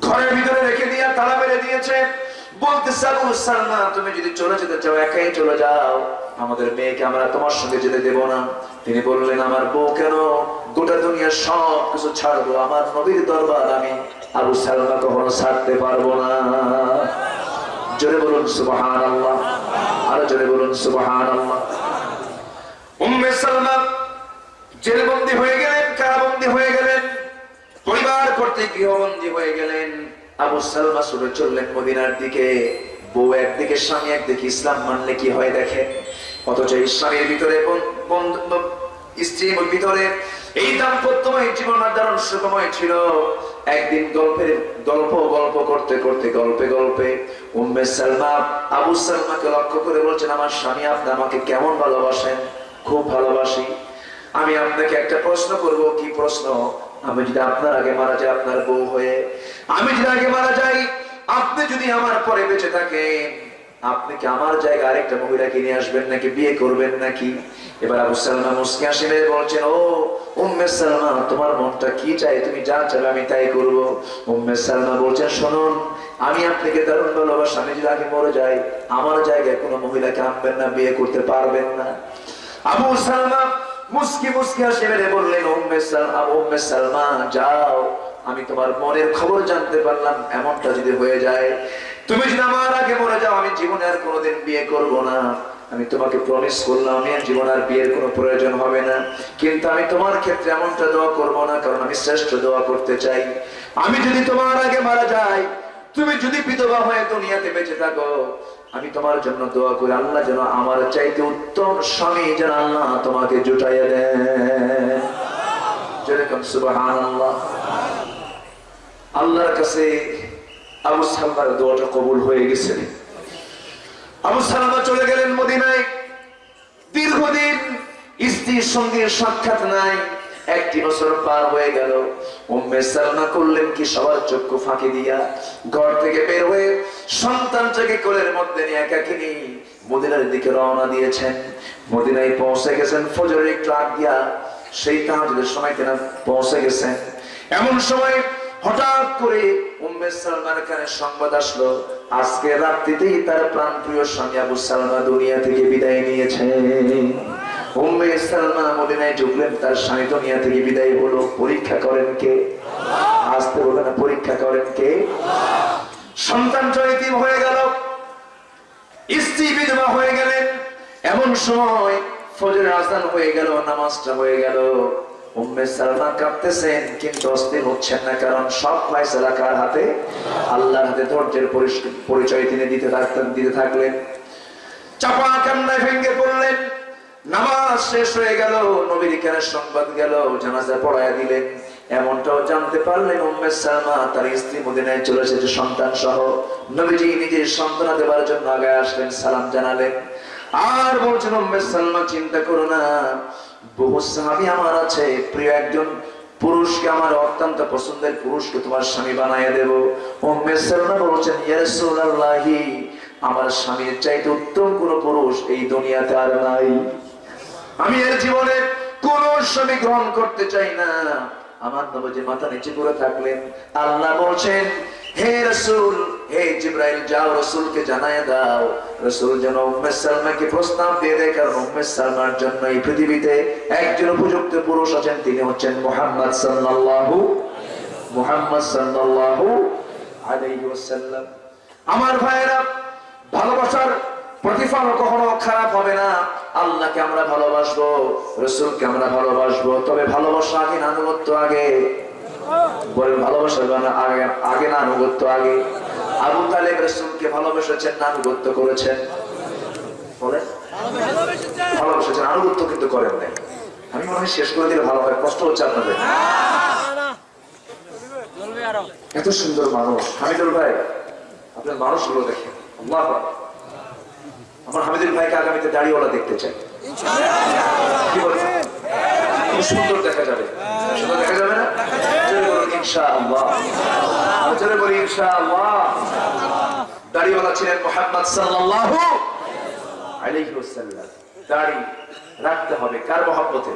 ঘরের ভিতরে রেখে দিয়ে তালা মেরে দিয়েছে। একাই চলে যাও। আমাদের মেয়েকে আমরা তোমার সঙ্গে যেতে না। তিনি বললেন, আমার বউ কেন? গোটা দুনিয়ার সব কিছু ছাড়বো। আমার আমি ছাড়তে পারব না। জোরে বলুন সুবহান আরও জোরে বলুন সুবহান আল্লাহ হয়ে গেলেন, কারাবন্দি হয়ে গেলেন, পরিবার করতে গৃহবন্দী হয়ে গেলেন। আবু সালমা ছুটে চললেন মদিনার দিকে। বউ একদিকে, স্বামী একদিকে। ইসলাম মানলে কি হয় দেখে? অথচ ইসলামের ভিতরে স্ত্রীর ভিতরে এই দাম্পত্যময় জীবন দারুণ সুখময় ছিল। একদিন গল্পের, গল্প গল্প করতে করতে, গল্পে গল্পে উম্মে সালমা আবু সালমাকে লক্ষ্য করে বলছেন, আমার স্বামী, আপনি আমাকে কেমন ভালোবাসেন? খুব ভালোবাসি। আমি আপনাকে একটা প্রশ্ন করব। কি প্রশ্ন? আমি যদি আপনার আগে মারা যাই, আপনার বউ হয়ে, আমি যদি আগে মারা যাই, আপনি যদি আমার পরে বেঁচে থাকেন, আপনি কি আমার জায়গায় আরেকটা মহিলাকে নিয়ে আসবেন নাকি, বিয়ে করবেন নাকি? এবার আবু সালমা মুসকে আসিলে বলছেন, ও, উম্মে সালমা, তোমার মনটা কি চাই তুমি যা চাবে আমি তাই করব। উম্মে সালমা বলছেন, শুনুন, আমি আপনাকে দারুণ ভালোবাসি। আমি যদি আগে মরে যাই, আমার জায়গায় কোনো মহিলাকে আনবেন না, বিয়ে করতে পারবেন না। আবু সালমা মুসকি মুসকি হাসি মেরে বললেন, উম্মে সালমা উম্মে যাও। আমি তোমার মনের খবর জানতে পারলাম, এমনটা যদি হয়ে যায়, তুমি যদি আমার আগে মরে যাও, আমি জীবনে আর কোনোদিন বিয়ে করব না। আমি তোমাকে প্রমিস করলাম, আমি জীবন আর বিয়ের কোনো প্রয়োজন হবে না। কিন্তু আমি তোমার ক্ষেত্রে এমনটা দোয়া করব না, কারণ আমি শ্রেষ্ঠ দোয়া করতে চাই। আমি যদি তোমার আগে মারা যাই, তুমি যদি বিধবা হয়ে দুনিয়াতে বেঁচে থাকো আমি তোমার জন্য দোয়া করি, আল্লাহ যেন আমার চাইতে উত্তম স্বামী যেন আল্লাহ তোমাকে জুটাইয়া দেয় যেরকম আল্লাহর কাছে আবু সালমার দোয়াটা কবুল হয়ে গেছে। আবু সালমা চলে গেলেন মদিনায়। দীর্ঘদিন স্ত্রীর সঙ্গে সাক্ষাৎ নাই। একটি বছর পার হয়ে গেল। উম্মে সালমা করলেন কি সবার চক্ষু ফাঁকি দিয়া? ঘর থেকে বের হয়ে সন্তানটাকে কোলের মধ্যে নিয়ে একাকিনী মদিনার দিকে রওনা দিয়েছেন। মদিনায় পৌঁছে গেছেন, ফজরের একটু আগ দিয়া সেই তাহাজের সময় তেনা পৌঁছে গেছেন। এমন সময় হঠাৎ করে উম্মে সালমার কানে সংবাদ আসলো, আজকে রাত্রিতেই তার প্রাণপ্রিয় স্বামী আবু সালমা দুনিয়া থেকে বিদায় নিয়েছে উম্মে সালমা মদিনায় ঢুকলেন তার স্বামী দুনিয়া থেকে বিদায় হলো। পরীক্ষা করেন কে? আসতে বলবে না, পরীক্ষা করেন কে? সন্তান চরিতিম হয়ে গেল। স্ত্রী বিধবা হয়ে গেলেন। এমন সময় ফজর আজান হয়ে গেল, নামাজটা হয়ে গেল। উম্মে সালমা কাঁদতেছেন, কিন্তু অস্থির হচ্ছেন না, কারণ সব ফয়সালা কার হাতে? আল্লাহর হাতে ধৈর্যের পরিচয় তিনি দিতে থাকতেন, দিতে থাকলেন। চাপা কান্নায় ভেঙে পড়লেন। নামাজ শেষ হয়ে গেল, নবীর কেনের সংবাদ গেল, জানাজা পড়ায় দিলেন। এমনটাও জানতে পারলেন উম্মে সালমা, তার স্ত্রী মদিনায় চলে এসেছে সন্তান সহ নবীজি নিজের সন্তানা দেবার জন্য আগে আসলেন, সালাম জানালেন। আর বলছেন, উম্মে সালমা, চিন্তা করো না। বহু সাহাবী আমার আছে, প্রিয় একজন পুরুষকে আমার অত্যন্ত পছন্দের পুরুষকে তোমার স্বামী বানাইয়া দেব। উম্মে সালমা বলছেন, ইয়া রাসূলুল্লাহি, আমার স্বামীর চাইতে উত্তম কোন পুরুষ এই দুনিয়াতে আর নাই। আমি এর জীবনে কোন স্বামী গ্রহণ করতে চাই না। আমার নবজি মাথা নিচে করে থাকলেন। আল্লাহ বলছেন, হে রসুল, হে জিব্রাইল, যাও রসুলকে জানায় দাও। রসুল যেন উম্মে সালমাকে প্রস্তাব দিয়ে দেয়, কারণ উম্মে সালমার জন্য এই পৃথিবীতে একজন উপযুক্ত পুরুষ আছেন। তিনি হচ্ছেন মোহাম্মদ সাল্লাল্লাহু মোহাম্মদ সাল্লাল্লাহু আলাইহি ওয়াসাল্লাম। আমার ভাইয়েরা, ভালোবাসার প্রতিফল কখনো খারাপ হবে না। আল্লাহকে আমরা ভালোবাসবো রসুলকে আমরা ভালোবাসবো। তবে ভালোবাসা আগে না আনুগত্য আগে। বলেন ভালোবাসা না আগে আগে না আনুগত্য আগে। আবু তালেব রসুলকে ভালোবেসেছেন না আনুগত্য করেছেন? বলেন। ভালোবেসেছেন আনুগত্য কিন্তু করেন নাই। আমি মনে হয় শেষ করে দিলে ভালো হয় কষ্ট হচ্ছে আপনাদের। এত সুন্দর মানুষ। হামিদুল ভাই আপনার মানুষগুলো দেখেন। আল্লাহ। আমার হামিদুল ভাইকে আগামীতে দাড়িওয়ালা দেখতে চাই। কি বলছেন? খুব সুন্দর দেখা যাবে। সুন্দর দেখা যাবে না? রাখতে হবে কার মহব্বতে?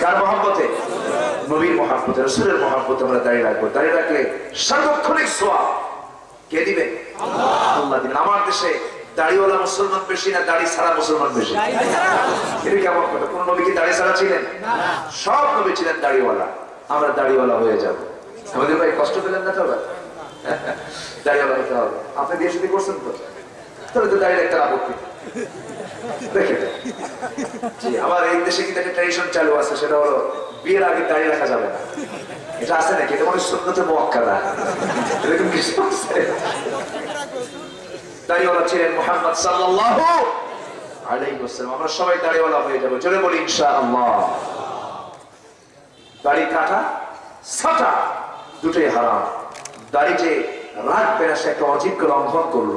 কার নবীর মহাব্বতে, রসুলের মহাব্বতে আমরা দাঁড়িয়ে রাখব। দাঁড়িয়ে রাখলে সার্বক্ষণিক সোয়া কে দিবে? আল্লাহ আমার দেশে দাড়িওয়ালা মুসলমান বেশি না দাড়ি ছাড়া মুসলমান বেশি? এটা কেমন কথা? কোন নবী কি দাড়ি ছাড়া ছিলেন? সব নবী ছিলেন দাড়িওয়ালা। আমরা দাড়িওয়ালা হয়ে যাব। আমাদের ভাই কষ্ট পেলেন না তো আবার? দাড়িওয়ালা হতে হবে। আপনি বিয়ে শুধু করছেন তো? তাহলে তো দাঁড়িয়ে একটা আপত্তি আমার এই দেশে কিন্তু একটা ট্রেডিশন চালু আছে সেটা হলো বিয়ের আগে দাঁড়িয়ে রাখা যাবে না। এটা আছে নাকি? এটা মানে এরকম কিছু আছে। দাড়িওয়ালা ছিলেন মোহাম্মদ সাল্লাল্লাহু আলাইহি ওয়াসাল্লাম। আমরা সবাই দাড়িওয়ালা হয়ে যাব। জোরে বলি, ইনশাআল্লাহ। দাড়ি কাটা, ছাটা দুটোই হারাম। দাড়ি যে রাখবে না একটা অজিজ্ঞ লঙ্ঘন করল।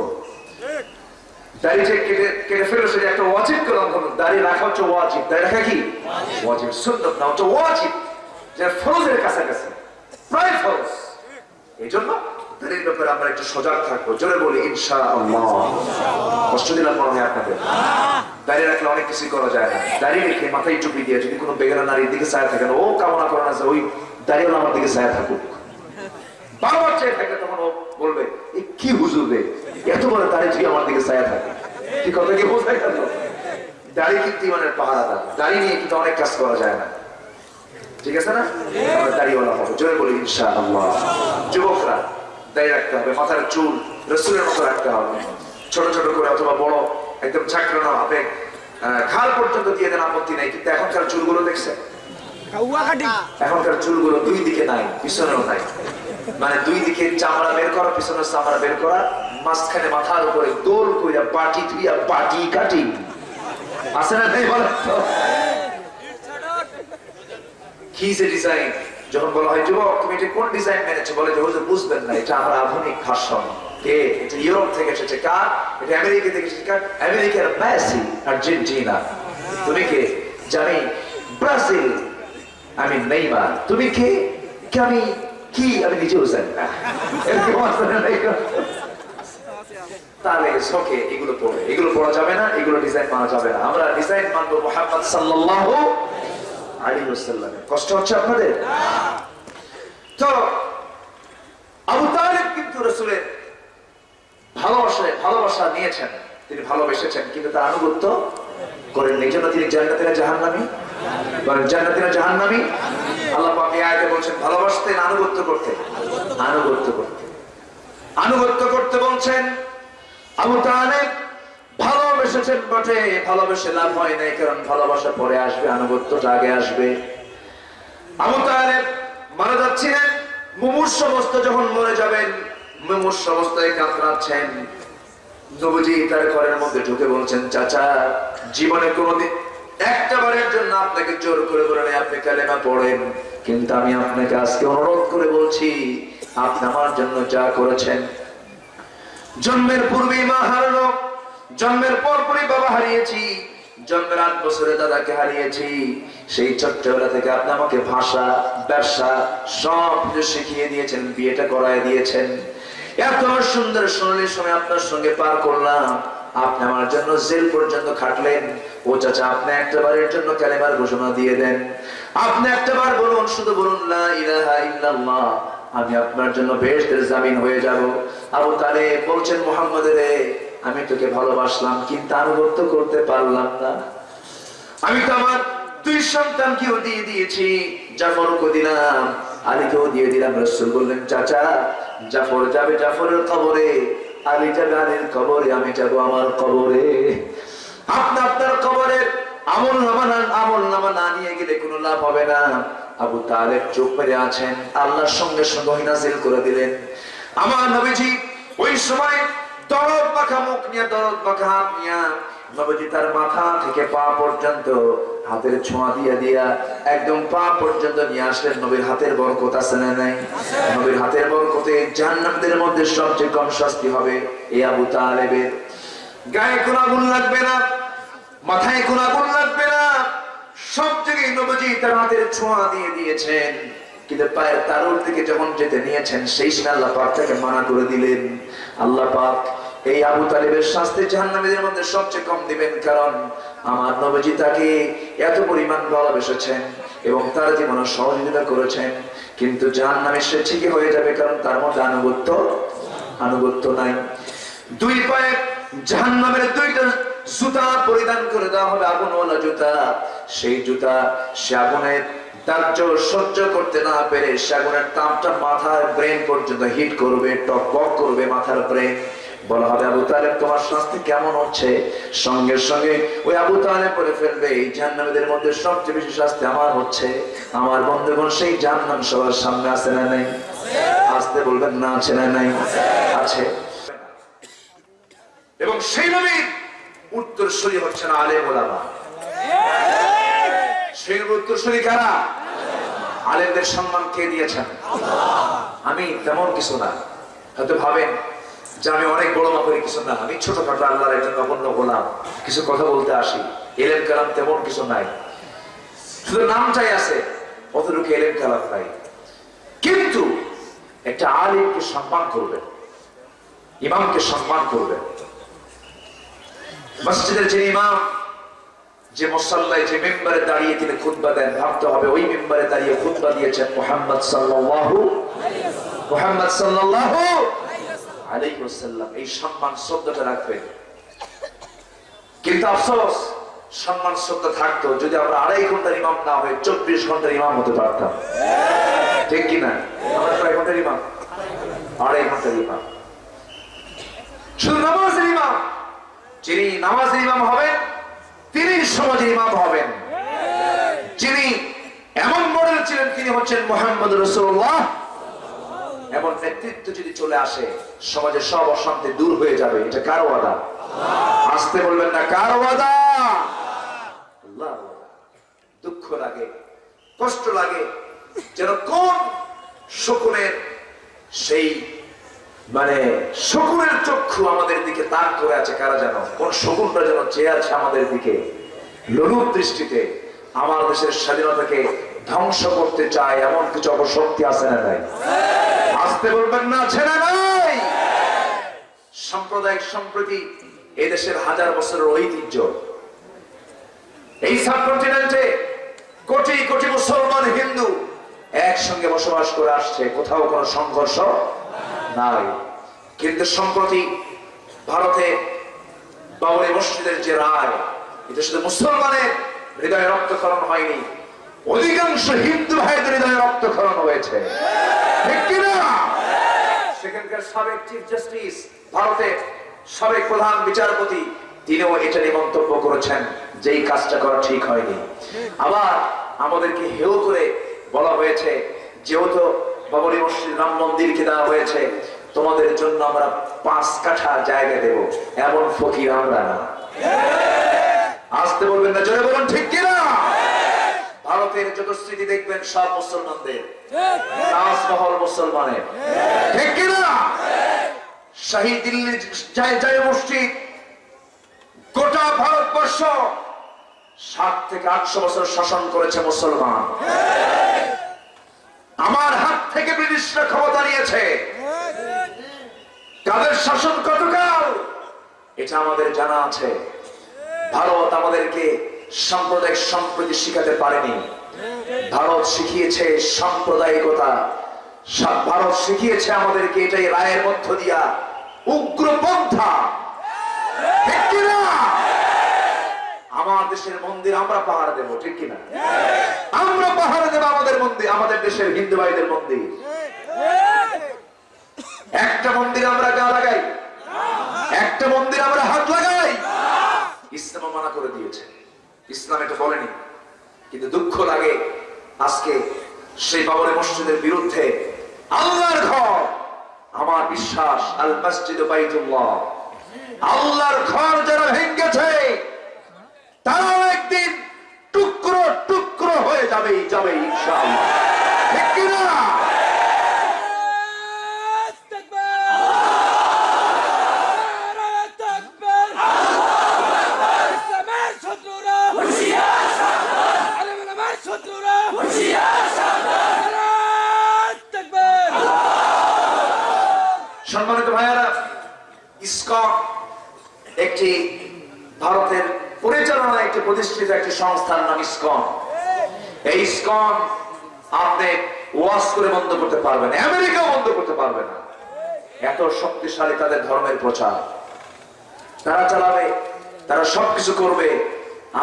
দাড়ি সেটা একটা রাখা হচ্ছে ওয়াজিব। দাড়ি কি? ওয়াজিব। সুন্নত না, হচ্ছে ওয়াজিব। যে ফরজের কাছাকাছি। প্রায় এই জন্য দাড়ির ব্যাপারে আমরা একটু সজাগ থাকব। জোরে বলি ইনশা আল্লাহ কষ্ট দিলাম মনে আপনাদের। দাঁড়িয়ে রাখলে অনেক কিছুই করা যায় না। দাঁড়িয়ে রেখে মাথায় টুপি দিয়ে যদি কোনো বেগানা নারীর দিকে ছায়া থাকে ও কামনা করে না ওই দাঁড়িয়ে আমার দিকে ছায়া থাকুক। বারবার চেয়ে থাকে তখন ও বলবে, এ কি হুজুর রে? এত বড় দাঁড়িয়ে যদি আমার দিকে ছায়া থাকে। কি কথা কি বোঝা গেল? দাড়ি কিন্তু ইমানের পাহারা দাড়ি নিয়ে কিন্তু অনেক কাজ করা যায় না। ঠিক আছে না? আমরা দাড়িওয়ালা হব। জোরে বলি ইনশা আল্লাহ যুবকরা দাড়ি রাখতে হবে মাথার চুল রসুলের মতো রাখতে হবে। ছোট ছোট করে অথবা বড় একদম চাকরানো হবে খাল পর্যন্ত দিয়ে দেন আপত্তি নাই কিন্তু এখনকার চুলগুলো দেখছে এখনকার চুলগুলো দুই দিকে নাই পিছনেও নাই। মানে দুই দিকে চামড়া বের করা পিছনের চামড়া বের করা মাঝখানে মাথার উপরে দোল কইরা বাটি থুইয়া বাটি কাটি। আছে না নেই বলেন কি যে ডিজাইন যখন বলা হয়, যুবক, তুমি এটা কোন ডিজাইন মেনেছো? বলে যে, হুজুর, বুঝবেন না, এটা আমার আধুনিক ভাষণ। কে? এটা ইউরোপ থেকে এসেছে কার? এটা আমেরিকা থেকে এসেছে কার? আমেরিকার মেসি আর্জেন্টিনা। তুমি কে? জানি। ব্রাজিল, আমি তুমি কে? কে আমি? কি? আমি নিজেও জানি না? তাহলে এগুলো পড়ে। এগুলো পড়া যাবে না, এগুলো ডিজাইন যাবে না। আমরা ডিজাইন মানবো মোহাম্মদ সাল্লাল্লাহু আলাইহি ওয়াসাল্লামের কষ্ট হচ্ছে আপনাদের? তো, আবু তালিব কিন্তু রাসূলের ভালোবাসে ভালোবাসা নিয়েছেন। তিনি ভালোবেসেছেন, কিন্তু তার আনুগত্য করেন এই তিনি জান্নাতে না জাহান্নামী। বলেন জান্নাতে না জাহান্নামী? আল্লাহ পাক এই বলছেন, ভালোবাসতেন, আনুগত্য করতে আনুগত্য করতে আনুগত্য করতে বলছেন আবু তালেব। ভালোবেসেছেন বটে। ভালোবেসে লাভ হয় নাই, কারণ ভালোবাসা পরে আসবে, আনুগত্যটা আগে আসবে। আবু তালেব মারা যাচ্ছিলেন। মুমূর্ষ অবস্থা যখন মরে যাবেন, মুমূর্ষ অবস্থায় কাতরাচ্ছেন। নবজি তার ঘরের মধ্যে ঢুকে বলছেন, চাচা, জীবনে কোনোদিন একটা বারের জন্য আপনাকে জোর করে নাই, আপনি কালেমা পড়েন। কিন্তু আমি আপনাকে আজকে অনুরোধ করে বলছি, আপনি আমার জন্য যা করেছেন। জন্মের পূর্বেই মা হারানো জন্মের পর পরই বাবা হারিয়েছি। জন্মের আট বছরে দাদাকে হারিয়েছি। সেই ছোট্টবেলা থেকে আপনি আমাকে ভাষা, ব্যবসা সব কিছু শিখিয়ে দিয়েছেন, বিয়েটা করায় দিয়েছেন। এত সুন্দর সোনালি সময় আপনার সঙ্গে পার করলাম। আপনি আমার জন্য জেল পর্যন্ত খাটলেন। ও চাচা, আপনি একটা বারের জন্য কালেমার ঘোষণা দিয়ে দেন। আপনি একটা বার বলুন, শুধু বলুন, লা ইলাহা ইল্লাল্লাহ আমি আপনার জন্য বেহেশতের জামিন হয়ে যাব। আবু তালে বলছেন, মোহাম্মদ রে আমি তোকে ভালোবাসলাম, কিন্তু আনুগত্য করতে পারলাম না। আমি তো আমার দুই সন্তানকেও দিয়ে দিয়েছি জাফরকে দিলাম, আলীকেও দিয়ে দিলাম, রসুল বললেন, চাচা, জাফর যাবে জাফরের কবরে, আলী যাবে আলীর কবরে, আমি যাব আমার কবরে। আপনি আপনার কবরের আমল নামা না- আমল নামা না নিয়ে গেলে কোনো লাভ হবে না। আবু তালেব চোখ মেরে আছেন, আল্লাহর সঙ্গে সঙ্গে নাজিল করে দিলেন। আমার নবীজি ওই সময় দরদ মাখা মুখ নিয়ে, দরদ মাখা হাত তার মাথা থেকে পা পর্যন্ত হাতের ছোঁয়া দিয়া দিয়া একদম পা পর্যন্ত নিয়ে আসলেন। নবীর হাতের বরকত আছে না নাই? নবীর হাতের বরকতে জান্নাতের মধ্যে সবচেয়ে কম শাস্তি হবে এই আবু তালেবের। গায়ে কোনো আগুন লাগবে না, মাথায় কোনো আগুন লাগবে না। সব জায়গায় নবজি তার হাতের ছোঁয়া দিয়ে দিয়েছেন। কিন্তু পায়ের তারুর দিকে যখন যেতে নিয়েছেন, সেই সময় আল্লাহ পাক তাকে মানা করে দিলেন। আল্লাহ পাক এই আবু তালিবের শাস্তি জাহান্নামীদের মধ্যে সবচেয়ে কম দিবেন কারণ আমার নবজি তাকে এত পরিমাণ ভালোবেসেছেন এবং তার জীবনে সহযোগিতা করেছেন। কিন্তু জাহান্নামে সে ঠিকই হয়ে যাবে কারণ তার মধ্যে আনুগত্য আনুগত্য নাই। দুই পায়ে জাহান্নামের দুইটা জুতা পরিধান করে দেওয়া হবে আগুনওয়ালা জুতা। সেই জুতা সে আগুনের দাহ্য সহ্য করতে না পেরে সে আগুনের তাপটা মাথার ব্রেন পর্যন্ত হিট করবে, টকবক করবে মাথার ব্রেন বলা হবে আবু তালেব তোমার শাস্তি কেমন হচ্ছে? সঙ্গে সঙ্গে ওই আবু তালেব বলে ফেলবে, এই জাহান্নামীদের মধ্যে সবচেয়ে বেশি শাস্তি আমার হচ্ছে। আমার বন্ধুগণ সেই জাহান্নাম সবার সামনে আছে না নাই? আসতে বলবেন, না, আছে না নাই। আছে। এবং সেই নবীর উত্তরসূরি হচ্ছেন আলেম ওলামা। সেই নবীর উত্তরসূরি কারা? আলেমদের সম্মান কে দিয়েছেন? আমি তেমন কিছু না। হয়তো ভাবেন যে আমি অনেক বড় মাপের কিছু না, আমি ছোটখাটো আল্লাহর একজন নগণ্য গোলাম। কিছু কথা বলতে আসি। এলেম কালাম তেমন কিছু নাই। শুধু নামটাই আছে, অতটুকু এলেম কালাম নাই। কিন্তু একটা আলিমকে সম্মান করবেন, ইমামকে সম্মান করবেন। মসজিদের যে ইমাম, যে মুসল্লায় যে মেম্বারে দাঁড়িয়ে তিনি খুতবা দেন, ভাবতে হবে ওই মেম্বারে দাঁড়িয়ে খুতবা দিয়েছেন মোহাম্মদ সাল্লাহ মোহাম্মদ সাল্লাল্লাহু আলাইহি এই সম্মান শব্দটা রাখবেন কিন্তু আফসোস, সম্মান, শ্রদ্ধা থাকতো যদি আমরা আড়াই ঘণ্টার ইমাম না হয়ে চব্বিশ ঘণ্টার ইমাম হতে পারতাম। ঠিক কিনা আমরা কয় ঘণ্টার ইমাম? আড়াই ঘণ্টার ইমাম। শুধু নামাজের ইমাম। যিনি নামাজের ইমাম হবেন, তিনি সমাজের ইমাম হবেন। যিনি এমন মডেল ছিলেন, তিনি হচ্ছেন মোহাম্মদ রসুল্লাহ এমন নেতৃত্ব যদি চলে আসে সমাজে সব অশান্তি দূর হয়ে যাবে। এটা কার ওয়াদা? আসতে বলবেন না, কার আল্লাহর দুঃখ লাগে, কষ্ট লাগে, যেন কোন শকুনের সেই মানে শকুনের চক্ষু আমাদের দিকে তাক করে আছে, কারা যেন? কোন শকুনটা যেন চেয়ে আছে আমাদের দিকে? লোলুপ দৃষ্টিতে, আমার দেশের স্বাধীনতাকে ধ্বংস করতে চায়, এমন কিছু অপশক্তি আছে না নাই? আসতে বলবেন না, আছে না নাই? সাম্প্রদায়িক সম্প্রীতি এদেশের হাজার বছরের ঐতিহ্য। এই সাবকন্টিনেন্টে কোটি কোটি মুসলমান হিন্দু একসঙ্গে বসবাস করে আসছে, কোথাও কোনো সংঘর্ষ নাই। কিন্তু সম্প্রতি ভারতে বাবরি মসজিদের যে রায়, এটা শুধু মুসলমানের হৃদয়ে রক্তক্ষরণ হয়নি অধিকাংশ হিন্দু ভাইদের হৃদয়ে রক্তক্ষরণ হয়েছে। সেখানকার সাবেক চিফ জাস্টিস ভারতের সাবেক প্রধান বিচারপতি, তিনিও এটা মন্তব্য করেছেন যে এই কাজটা করা ঠিক হয়নি। আবার আমাদেরকে হেউ করে বলা হয়েছে, যেহেতু বাবরি মসজিদ রাম মন্দিরকে দেওয়া হয়েছে, তোমাদের জন্য আমরা পাঁচ কাঠা জায়গা দেব। এমন ফকির আমরা না। আসতে বলবেন না জয় বলুন, ঠিক কিনা? ভারতের যত দেখবেন সব মুসলমানদের। তাজমহল মুসলমানের। ঠিক। কিনা? শাহী দিল্লি জয় জয় মসজিদ গোটা ভারতবর্ষ সাত থেকে আটশো বছর শাসন করেছে মুসলমান। আমার হাত থেকে ব্রিটিশরা ক্ষমতা নিয়েছে। তাদের শাসন কতকাল? এটা আমাদের জানা আছে। ভারত আমাদেরকে সাম্প্রদায়িক সম্প্রীতি শিখাতে পারেনি। ভারত শিখিয়েছে সাম্প্রদায়িকতা। ভারত শিখিয়েছে আমাদেরকে এটাই রায়ের মধ্য দিয়া উগ্রপন্থা। আমার দেশের মন্দির আমরা পাহাড় দেবো, ঠিক কিনা? আমরা পাহাড়ে দেবো আমাদের মন্দির, আমাদের দেশের হিন্দু ভাইদের মন্দির। একটা মন্দির আমরা গা লাগাই। একটা মন্দির আমরা হাত লাগাই। ইসলাম মানা করে দিয়েছে। ইসলাম এটা বলেনি। কিন্তু দুঃখ লাগে আজকে সেই বাবরে মসজিদের বিরুদ্ধে আল্লাহর ঘর, আমার বিশ্বাস, আল মসজিদ আল্লাহর ঘর যারা ভেঙ্গেছে, তারাও একদিন টুকরো টুকরো হয়ে যাবে যাবে ইনশাআল্লাহ ঠিক কিনা সম্মানিত ভাইয়ারা ইসকন একটি ভারতের পরিচালনা একটি প্রতিষ্ঠিত একটি সংস্থার নাম ইসকন এই ইসকন আপনি ওয়াশ করে বন্ধ করতে পারবেন না, আমেরিকাও বন্ধ করতে পারবে না। এত শক্তিশালী তাদের ধর্মের প্রচার। তারা চালাবে তারা সবকিছু করবে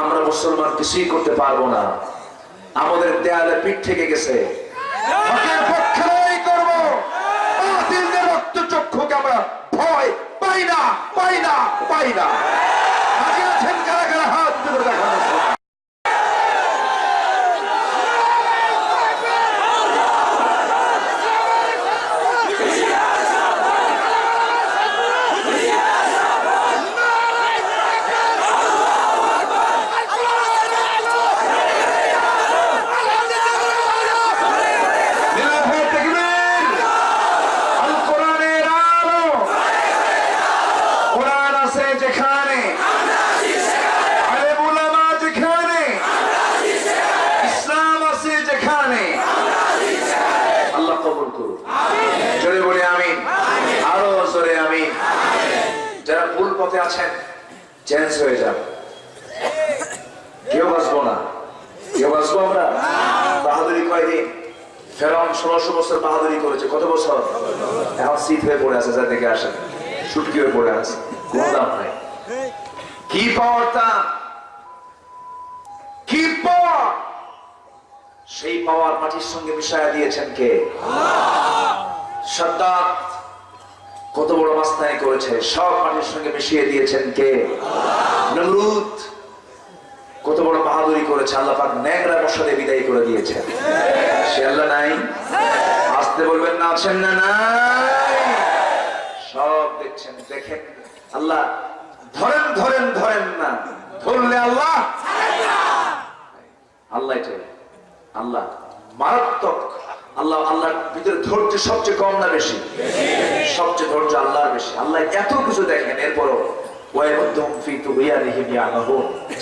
আমরা মুসলমান কিছুই করতে পারব না। আমাদের দেয়ালে পিঠ থেকে গেছে। ভয় পাই না পাই না পাই না। হাত দেখান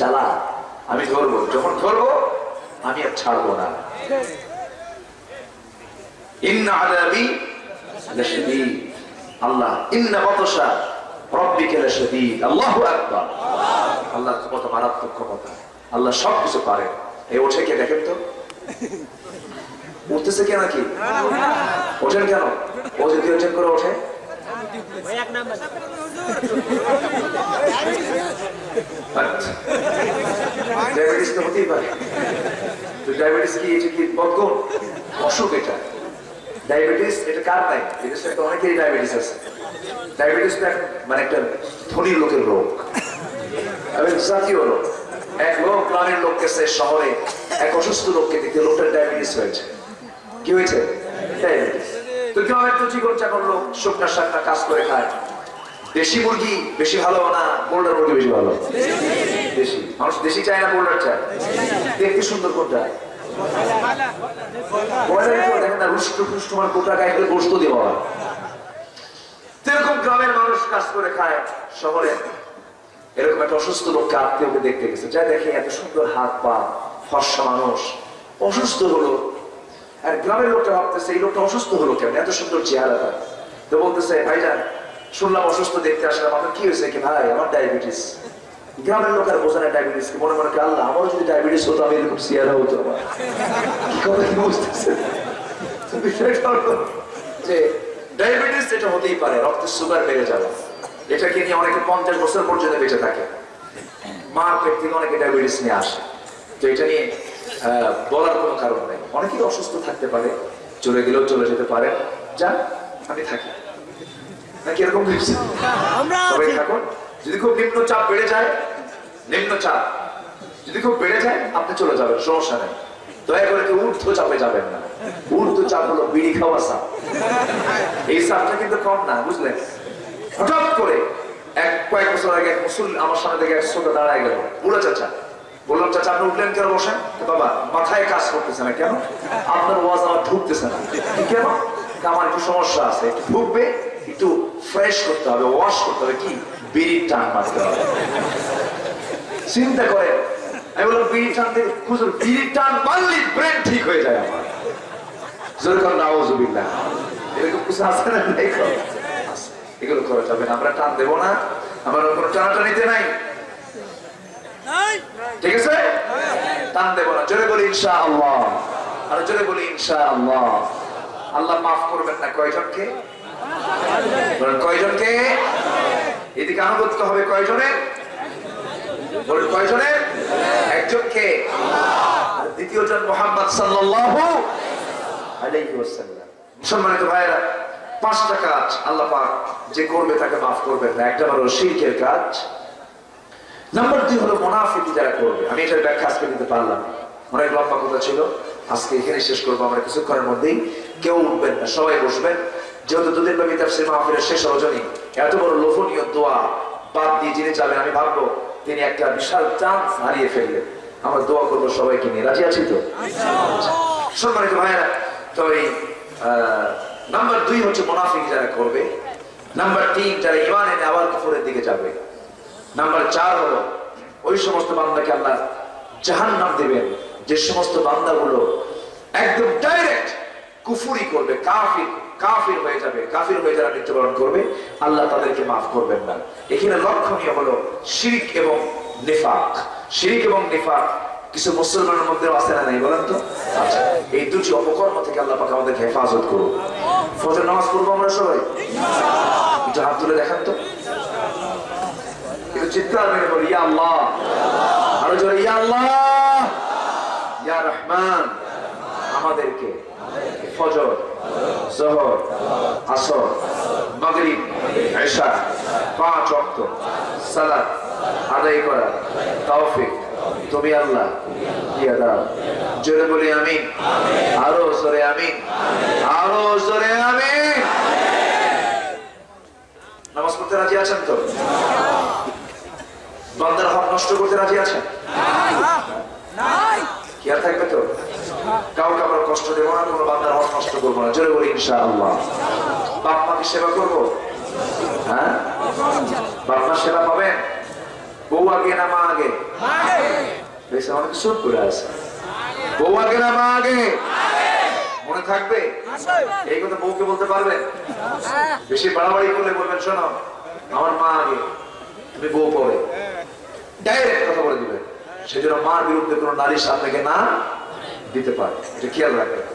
চালা আমি ধরবো। যখন ধরবো, আমি আর ছাড়বো না। আল্লাহ, ইন্না বাতশা রাব্বিকা লাশাদীদ। আল্লাহু আকবার। আল্লাহ কত মারাত্মক ক্ষমতা। আল্লাহ সব কিছু পারে। এই ওঠে কে, দেখেন তো? উঠতেছে কে নাকি? ওঠেন কেন? ও যদি ওঠেন করে ওঠে। ডায়াবেটিস তো হতেই পারে তো ডায়াবেটিস কি এটা কি বদগুণ অসুখ এটা ডায়াবেটিস এটা কার নাই? এটা তো অনেকেরই ডায়াবেটিস আছে। ডায়াবেটিস মানে একটা ধনী লোকের রোগ। এবং জাতীয় রোগ এক লোক গ্রামের লোক গেছে শহরে, এক অসুস্থ লোককে দেখতে লোকটার ডায়াবেটিস হয়েছে। কি হয়েছে? ডায়াবেটিস তো গ্রামের তো জীবন চাকর লোক শুকনা শাকনা কাজ করে খায়? দেশি মুরগি বেশি ভালো না বোল্ডার মুরগি বেশি ভালো? দেশি। মানুষ দেশি চায় না বোল্ডার চায়? দেখতে সুন্দর কোনটা? মানে কোটা গ্রামের শহরে, এরকম একটা অসুস্থ আত্মীয়কে দেখতে গেছে। দেখে এত সুন্দর হাত পা মানুষ, অসুস্থ হলো। আর গ্রামের লোকটা ভাবতেছে, এই লোকটা অসুস্থ হলো কেন? এত সুন্দর চেহারা তো বলতেছে, ভাইজান শুনলাম অসুস্থ দেখতে আসলাম আপনার কি হয়েছে কি ভাই? আমার ডায়াবেটিস গ্রামের লোকের বোঝানো ডায়াবেটিস কি, মনে মনে আল্লাহ, আমারও যদি ডায়াবেটিস হতো, আমি এরকম চেহারা হতো আমার। কি কথা কি বুঝতেছে? যে ডায়াবেটিস এটা হতেই পারে, রক্তের সুগার বেড়ে যাবে। এটাকে নিয়ে অনেকে পঞ্চাশ বছর পর্যন্ত বেঁচে থাকে। মার পেট থেকে অনেকে ডায়াবেটিস নিয়ে আসে। তো এটা নিয়ে বলার কোনো কারণ নেই। অনেকেই অসুস্থ থাকতে পারে, চলে গেলেও চলে যেতে পারে। যান আমি থাকি। নাকি এরকম সবাই থাকুন। যদি খুব নিম্ন চাপ বেড়ে যায় নিম্ন চাপ যদি খুব বেড়ে যায় আপনি চলে যাবেন সমস্যা নেই। দয়া করে কেউ ঊর্ধ্ব চাপে যাবেন না। ঊর্ধ্ব চাপ হলো বিড়ি খাওয়া চাপ এই চাপটা কিন্তু কম না বুঝলেন? হঠাৎ করে এক কয়েক বছর আগে এক মুসুল আমার সামনে থেকে এক শ্রোতা দাঁড়ায় গেল। বুড়া চাচা বললাম চাচা আপনি উঠলেন কেন বসেন? বাবা মাথায় কাজ করতেছে না কেন? আপনার ওয়াজ আমার ঢুকতেছে না। কেন? আমার একটু সমস্যা আছে একটু ঢুকবে একটু ফ্রেশ করতে হবে ওয়াশ করতে হবে কি? বিড়ির টান মারতে হবে। চিন্তা করে আমি বললাম বিড়ি টান খুঁজুন বিড়ির টান মারলি ব্রেন ঠিক হয়ে যায় আমার। যেরকম এরকম কিছু আছে না নাই এগুলো করা যাবে না আমরা টান দেবো না। আমার কোনো টানাটানিতে নাই। নাই। ঠিক আছে? টান দেবো না। জোরে বলি ইনশা আল্লাহ আর জোরে বলি ইনশা আল্লাহ আল্লাহ মাফ করবেন না কয়জনকে? কয়জনকে? এদিকে আনুগত্য হবে কয়জনের কয়জনের একজনকে। আর দ্বিতীয়জন মোহাম্মদ সম্মানিত পাঁচটা কাজ আল্লাহ পাক যে করবে তাকে মাফ করবেন না, একটা হলো শিরকের কাজ। নাম্বার দুই হলো যারা করবে। আমি এটার ব্যাখ্যা আজকে দিতে পারলাম। অনেক লম্বা কথা ছিল। আজকে এখানে শেষ করব, আমরা কিছুক্ষণের মধ্যেই। কেউ উঠবেন না, সবাই বসবেন। যেহেতু দুদিন ব্যাপী তাফসীর মাহফিলের শেষ রজনী, এত বড় লোভনীয় দোয়া বাদ দিয়ে যিনি যাবেন আমি ভাববো তিনি একটা বিশাল চান্স হারিয়ে ফেললেন। আমরা দোয়া করব সবাইকে নিয়ে। রাজি আছি তো? সম্মানিত ভাইয়েরা, তো এই নাম্বার দুই হচ্ছে মোনাফিক যারা করবে, নাম্বার তিন যারা ইমান এনে আবার কুফরের দিকে যাবে, নাম্বার চার হলো ওই সমস্ত বান্দাকে আল্লাহ জাহান নাম দেবেন, যে সমস্ত বান্দাগুলো একদম ডাইরেক্ট কুফুরি করবে, কাফির কাফির হয়ে যাবে, কাফির হয়ে যারা মৃত্যুবরণ করবে, আল্লাহ তাদেরকে মাফ করবেন না। এখানে লক্ষণীয় হলো শিরিক এবং নেফাক। শিরিক এবং নেফাক কিছু মুসলমানের মধ্যে আছে না নাই, বলেন তো? আচ্ছা এই দুটি অপকর্ম থেকে আল্লাহ পাক আমাদেরকে হেফাজত করুন। ফজর নামাজ পড়ব আমরা সবাই? একটু হাত তুলে দেখান তো। একটু চিৎকার মেরে বলি, ইয়া আল্লাহ। আরও জোরে, ইয়া আল্লাহ। ইয়া রহমান। আমাদেরকে, ফজর। জহর, আসর, মাগরিব এশা পাঁচ অক্ত সালাত আদায় করা। তৌফিক তুমি আল্লাহ দিয়া দাও। জোরে বলি আমি আরও জোরে আমি আরও জোরে আমি নামাজ পড়তে রাজি আছেন তো? বান্দার হক নষ্ট করতে রাজি আছেন? নাই। আর থাকবে তো? কাউকে আমরা কষ্ট দেবো না, কোনো বান্দার হক নষ্ট করব না। জোরে বলি, ইনশাআল্লাহ। বাপ মাকে সেবা করব? হ্যাঁ? বাপ মার সেবা পাবেন? বউ আগে না মা আগে? বেশ আমাকে সুদ করে আছে। বউ আগে না মা আগে? মনে থাকবে? এই কথা বউকে বলতে পারবেন? বেশি বাড়াবাড়ি করলে বলবেন, শোনো, আমার মা আগে, তুমি বউ পরে। ডাইরেক্ট কথা বলে দিবেন সেজন্য মার বিরুদ্ধে কোনো নারীর সামনে না দিতে পারে। এটা খেয়াল রাখবেন।